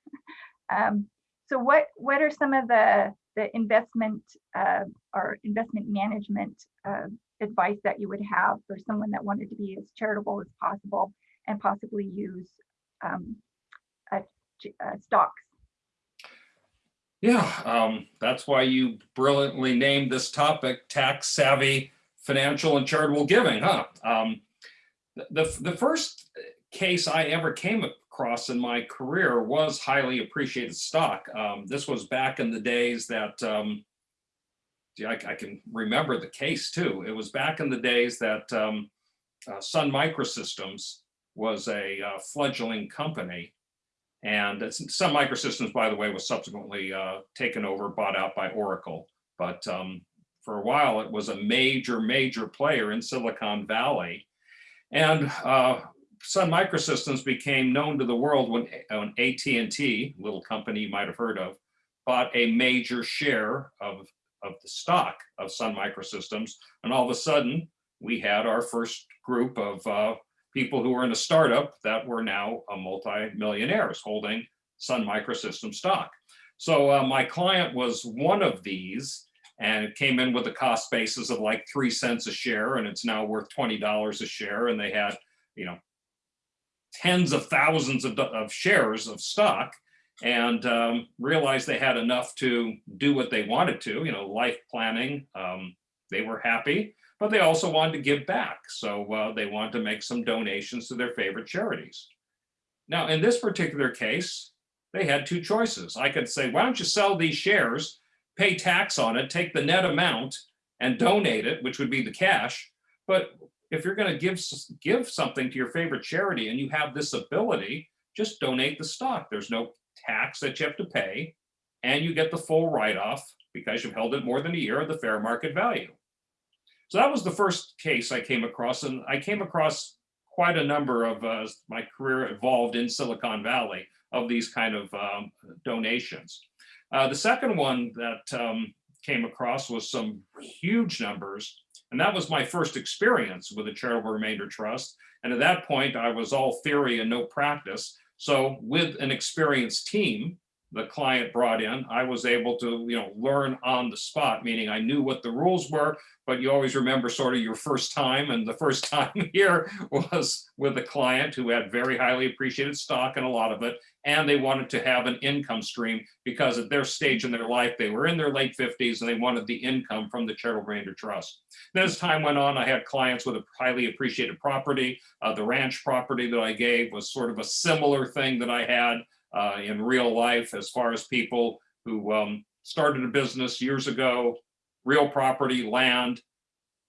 Um, so what what are some of the the investment uh, or investment management uh, advice that you would have for someone that wanted to be as charitable as possible and possibly use um, j- uh, stocks? Yeah, um, that's why you brilliantly named this topic tax savvy financial and charitable giving, huh? Um, the, the, the first case I ever came across in my career was highly appreciated stock. Um, this was back in the days that, um, I, I can remember the case too. It was back in the days that um, uh, Sun Microsystems was a uh, fledgling company. And Sun Microsystems, by the way, was subsequently uh, taken over, bought out by Oracle. But um, for a while, it was a major, major player in Silicon Valley. And uh, Sun Microsystems became known to the world when, when AT&T, little company you might have heard of, bought a major share of, of the stock of Sun Microsystems. And all of a sudden, we had our first group of uh, people who were in a startup that were now uh, multi-millionaires holding Sun Microsystems stock. So uh, my client was one of these and it came in with a cost basis of like three cents a share and it's now worth $20 a share. And they had, you know, tens of thousands of, of shares of stock and um, realized they had enough to do what they wanted to, you know, life planning. Um, they were happy, but they also wanted to give back. So uh, they wanted to make some donations to their favorite charities. Now, in this particular case, they had two choices. I could say, why don't you sell these shares, pay tax on it, take the net amount and donate it, which would be the cash. But if you're going to give give something to your favorite charity and you have this ability, just donate the stock. There's no tax that you have to pay, and you get the full write-off because you've held it more than a year of the fair market value. So that was the first case I came across, and I came across quite a number of uh, my career evolved in Silicon Valley of these kind of um, donations. Uh, the second one that um, came across was some huge numbers, and that was my first experience with a charitable remainder trust. And at that point, I was all theory and no practice. So with an experienced team, the client brought in, I was able to, you know, learn on the spot, meaning I knew what the rules were, but you always remember sort of your first time. And the first time here was with a client who had very highly appreciated stock and a lot of it. And they wanted to have an income stream because at their stage in their life, they were in their late 50s and they wanted the income from the charitable remainder trust. Then as time went on, I had clients with a highly appreciated property. Uh, the ranch property that I gave was sort of a similar thing that I had uh, in real life as far as people who um, started a business years ago, real property, land,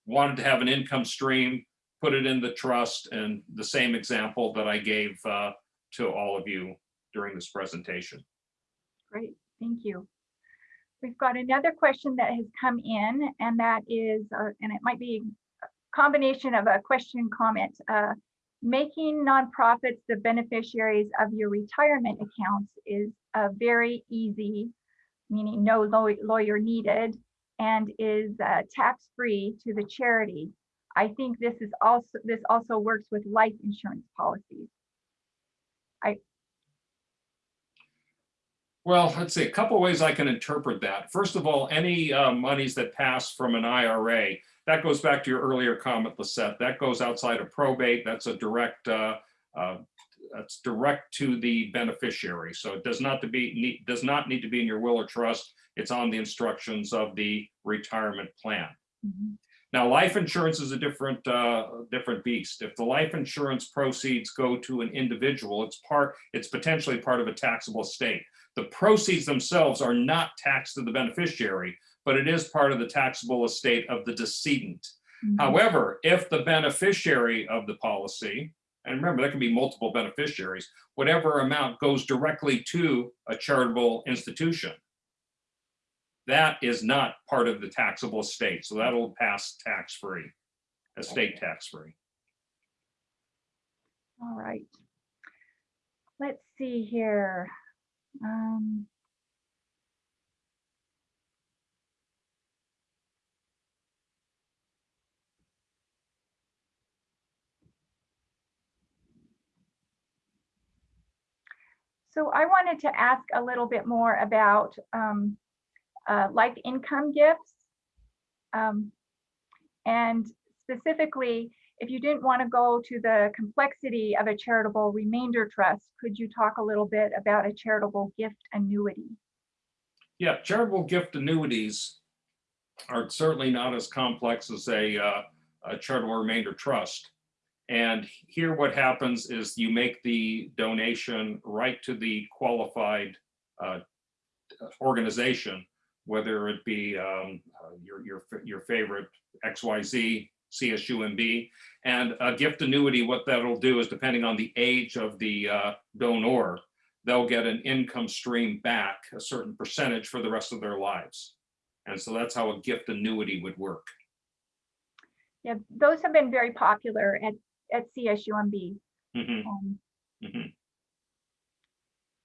wanted to have an income stream, put it in the trust, and the same example that I gave uh, to all of you during this presentation. Great, thank you. We've got another question that has come in, and that is, uh, and it might be a combination of a question comment. Uh, Making nonprofits the beneficiaries of your retirement accounts is a very easy, meaning no lawyer needed, and is uh, tax-free to the charity. I think this is also, this also works with life insurance policies. I well, let's see, a couple ways I can interpret that. First of all, any uh, monies that pass from an IRA, that goes back to your earlier comment, Lisette, that goes outside of probate. That's a direct, uh, uh, that's direct to the beneficiary. So it does not to be, need- does not need to be in your will or trust. It's on the instructions of the retirement plan. Mhm. Now, life insurance is a different, uh, different beast. If the life insurance proceeds go to an individual, it's part, it's potentially part of a taxable estate. The proceeds themselves are not taxed to the beneficiary, but it is part of the taxable estate of the decedent. Mhm. However, if the beneficiary of the policy, and remember, there can be multiple beneficiaries, whatever amount goes directly to a charitable institution, that is not part of the taxable estate. So that'll pass tax-free, estate tax-free. All right. let's see here. Um, So I wanted to ask a little bit more about um, uh, like income gifts. Um, and specifically, if you didn't want to go to the complexity of a charitable remainder trust, could you talk a little bit about a charitable gift annuity? Yeah, charitable gift annuities are certainly not as complex as a, uh, a charitable remainder trust. And here what happens is you make the donation right to the qualified uh, organization, whether it be um, uh, your, your, your favorite XYZ, CSUMB. And a gift annuity, what that'll do is depending on the age of the uh, donor, they'll get an income stream back, a certain percentage for the rest of their lives. And so that's how a gift annuity would work. Yeah, those have been very popular at, at CSUMB. Mhm, Um, mhm.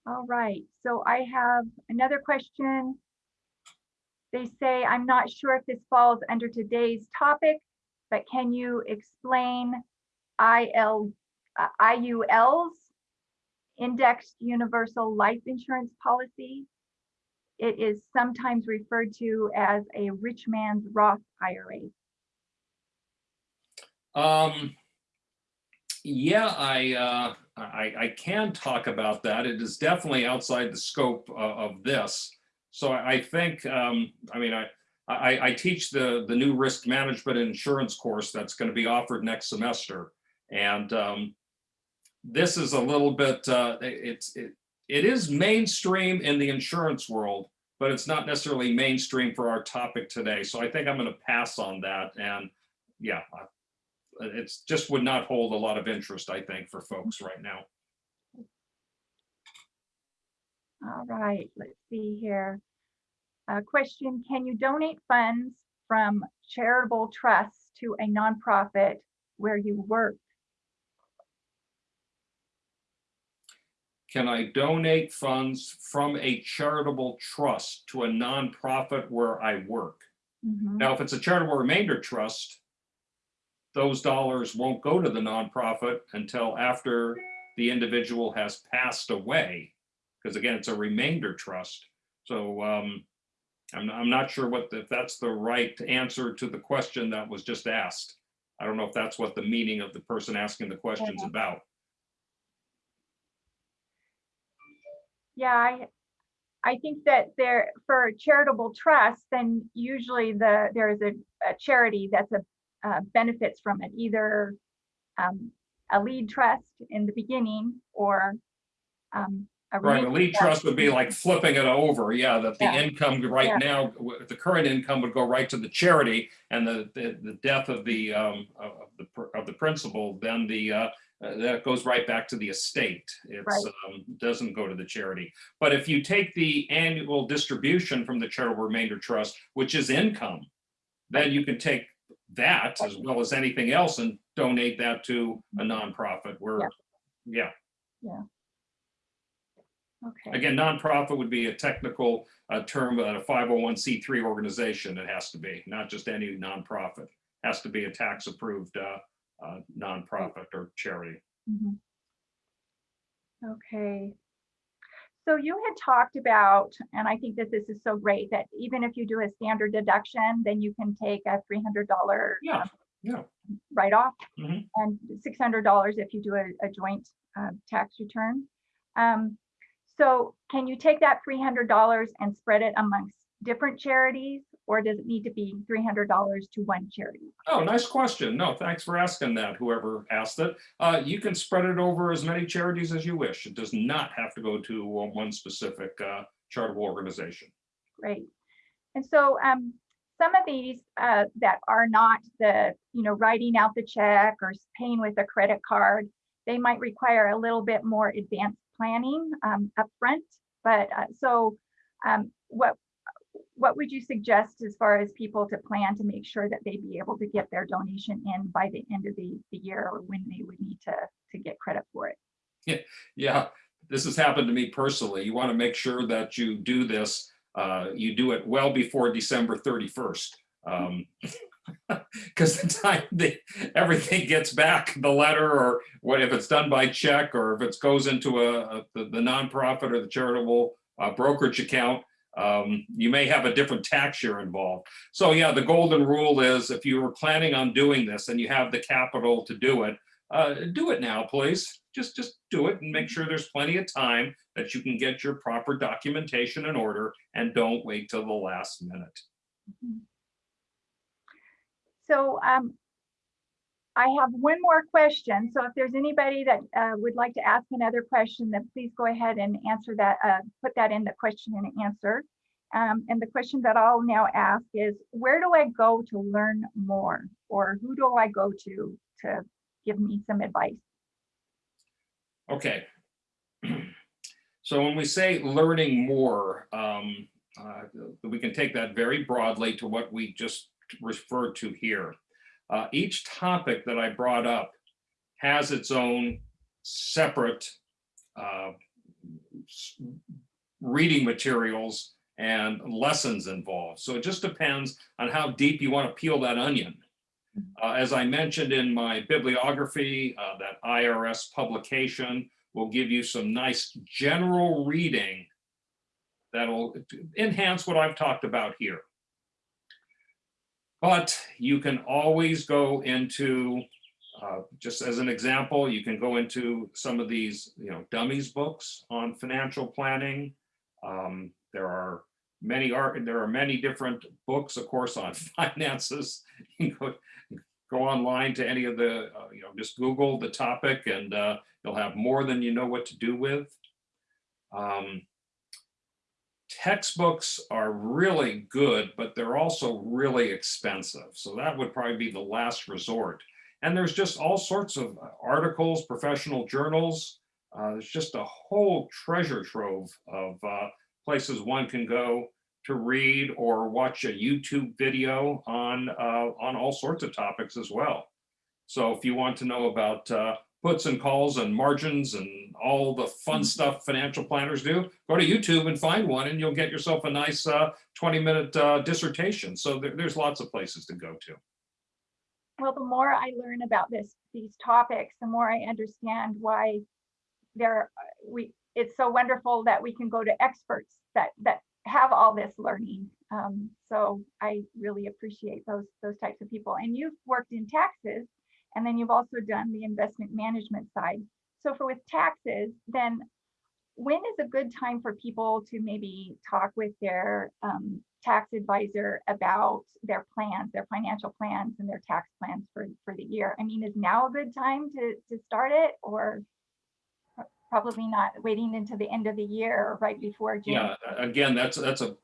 All right, so I have another question. They say, I'm not sure if this falls under today's topic, but can you explain IL, uh, IUL's Indexed Universal Life Insurance Policy? It is sometimes referred to as a rich man's Roth IRA. Um, yeah, I, uh, I, I can talk about that. It is definitely outside the scope of, of this. So I think, um, I mean, I, I, I teach the, the new risk management insurance course that's going to be offered next semester. And, um, this is a little bit, uh, it- it's, it, it is mainstream in the insurance world, but it's not necessarily mainstream for our topic today. So I think I'm going to pass on that. And yeah, it's just would not hold a lot of interest, I think, for folks right now. All right, let's see here. Uh, question, can you donate funds from charitable trusts to a nonprofit where you work? Can I donate funds from a charitable trust to a nonprofit where I work? Mhm. Now, if it's a charitable remainder trust, those dollars won't go to the nonprofit until after the individual has passed away. Because again, it's a remainder trust. So um, I'm, I'm not sure what, the- if that's the right answer to the question that was just asked. I don't know if that's what the meaning of the person asking the question's Yeah. about. Yeah, I, I think that there, for charitable trust, then usually the, there is a, a charity that's a, uh, benefits from it, either um, a lead trust in the beginning or um, a Right, a lead trust would be like flipping it over, yeah, that the Yeah. income right Yeah. now, the current income would go right to the charity and the, the, the death of the, um, of the, of the principal, then the, uh, uh, that goes right back to the estate. It's, um, doesn't go to the charity. But if you take the annual distribution from the charitable remainder trust, which is income, then you can take that as well as anything else and donate that to a nonprofit where, yeah. Yeah. Okay. Again, nonprofit would be a technical uh, term, uh, a 501c3 organization, it has to be, not just any nonprofit. Has to be a tax-approved uh, uh, nonprofit or charity. Mhm. Okay. So you had talked about, and I think that this is so great, that even if you do a standard deduction, then you can take a three hundred dollar Yeah, yeah. write-off Mhm. and six hundred dollars if you do a, a joint uh, tax return. Um, So can you take that three hundred dollars and spread it amongst different charities? Or does it need to be three hundred dollars to one charity? Oh, nice question. No, thanks for asking that, whoever asked it. Uh, You can spread it over as many charities as you wish. It does not have to go to one specific uh, charitable organization. Great. And so um, some of these uh, that are not the, you know, writing out the check or paying with a credit card, they might require a little bit more advanced planning um, upfront. But uh, so um, what what would you suggest as far as people to plan to make sure that they be able to get their donation in by the end of the, the year or when they would need to to get credit for it? Yeah, this has happened to me personally. You want to make sure that you do this, uh, you do it well before December 31st. Um, Because the time the, everything gets back, the letter, or what if it's done by check, or if it goes into a, a- the the nonprofit or the charitable uh, brokerage account, um, you may have a different tax year involved. So yeah, the golden rule is if you were planning on doing this and you have the capital to do it, uh, do it now, please. Just, just do it and make sure there's plenty of time that you can get your proper documentation in order and don't wait till the last minute. So um, I have one more question. So if there's anybody that uh, would like to ask another question, then please go ahead and answer that, uh, put that in the question and answer. Um, and the question that I'll now ask is, where do I go to learn more? Or who do I go to to give me some advice? Okay. So when we say learning more, um, uh, we can take that very broadly to what we just referred to here. Uh, each topic that I brought up has its own separate uh, reading materials and lessons involved. So it just depends on how deep you want to peel that onion. Uh, as I mentioned in my bibliography, uh, that IRS publication will give you some nice general reading that'll enhance what I've talked about here. But you can always go into, uh, just as an example, you can go into some of these, you know, dummies books on financial planning. Um, There are many art, there are many different books, of course, on finances. You go go online to any of the, uh, you know, just Google the topic and uh, you'll have more than you know what to do with. Um, Textbooks are really good, but they're also really expensive. So that would probably be the last resort. And there's just all sorts of articles, professional journals. Uh, There's just a whole treasure trove of uh, places one can go to read or watch a YouTube video on, uh, on all sorts of topics as well. So if you want to know about uh, puts and calls and margins and all the fun mm-hmm. stuff financial planners do, go to YouTube and find one and you'll get yourself a nice uh, 20-minute uh, dissertation. So there- there's lots of places to go to. Well, the more I learn about this, these topics, the more I understand why there, uh, we, it's so wonderful that we can go to experts that, that have all this learning. Um, so I really appreciate those, those types of people. And you've worked in taxes, and then you've also done the investment management side. So for with taxes, then when is a good time for people to maybe talk with their um, tax advisor about their plans, their financial plans and their tax plans for, for the year? I mean, is now a good time to, to start it or probably not waiting into the end of the year or right before June? Yeah, again, that's, that's a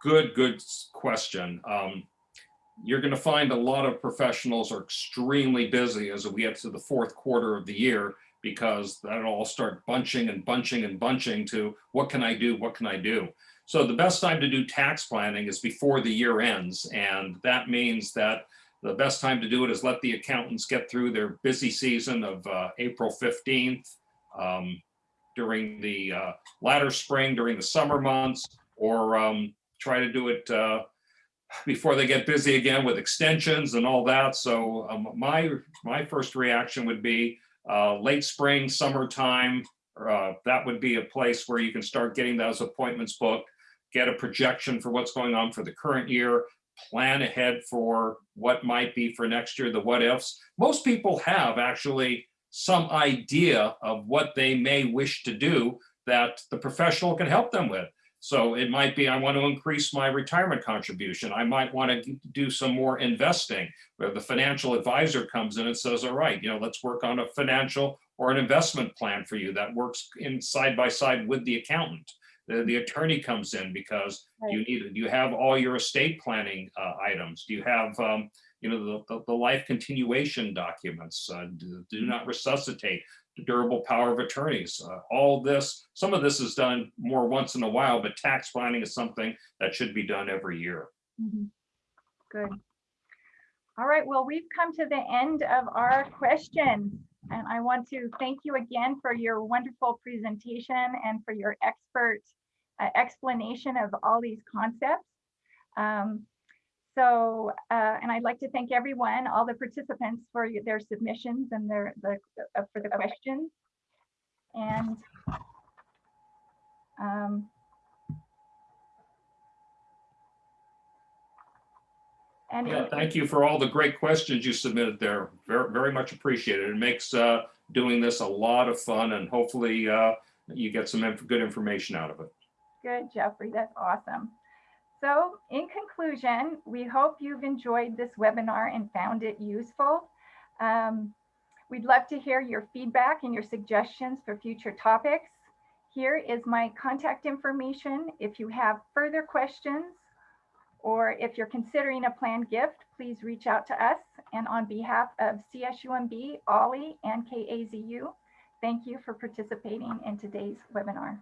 good, good question. Um, You're gonna find a lot of professionals are extremely busy as we get to the fourth quarter of the year because that'll all start bunching and bunching and bunching to what can I do, what can I do? So the best time to do tax planning is before the year ends. And that means that the best time to do it is let the accountants get through their busy season of uh, April 15th. um, During the uh, latter spring, during the summer months, or um, try to do it uh, before they get busy again with extensions and all that. So um, my, my first reaction would be uh, late spring, summertime. uh, That would be a place where you can start getting those appointments booked, get a projection for what's going on for the current year, plan ahead for what might be for next year, the what ifs. Most people have actually some idea of what they may wish to do that the professional can help them with. So it might be, I want to increase my retirement contribution. I might want to do some more investing where the financial advisor comes in and says, all right, you know, let's work on a financial or an investment plan for you that works in side by side with the accountant. The, the attorney comes in because you need, do you have all your estate planning uh, items? Do you have, um, you know, the, the, life continuation documents? Uh, do, do not resuscitate, durable power of attorneys. Uh, all this, some of this is done more once in a while, but tax planning is something that should be done every year. Mhm. Good. All right, well, we've come to the end of our questions. And I want to thank you again for your wonderful presentation and for your expert uh, explanation of all these concepts. Um, so, uh, and I'd like to thank everyone, all the participants for their submissions and their, the, uh, for the questions. And um, and Yeah, thank you for all the great questions you submitted there. Very, very much appreciated. It makes uh, doing this a lot of fun and hopefully uh, you get some inf- good information out of it. Good, Jeffrey, that's awesome. So in conclusion, we hope you've enjoyed this webinar and found it useful. Um, We'd love to hear your feedback and your suggestions for future topics. Here is my contact information. If you have further questions or if you're considering a planned gift, please reach out to us. And on behalf of CSUMB, OLLI, and KAZU, thank you for participating in today's webinar.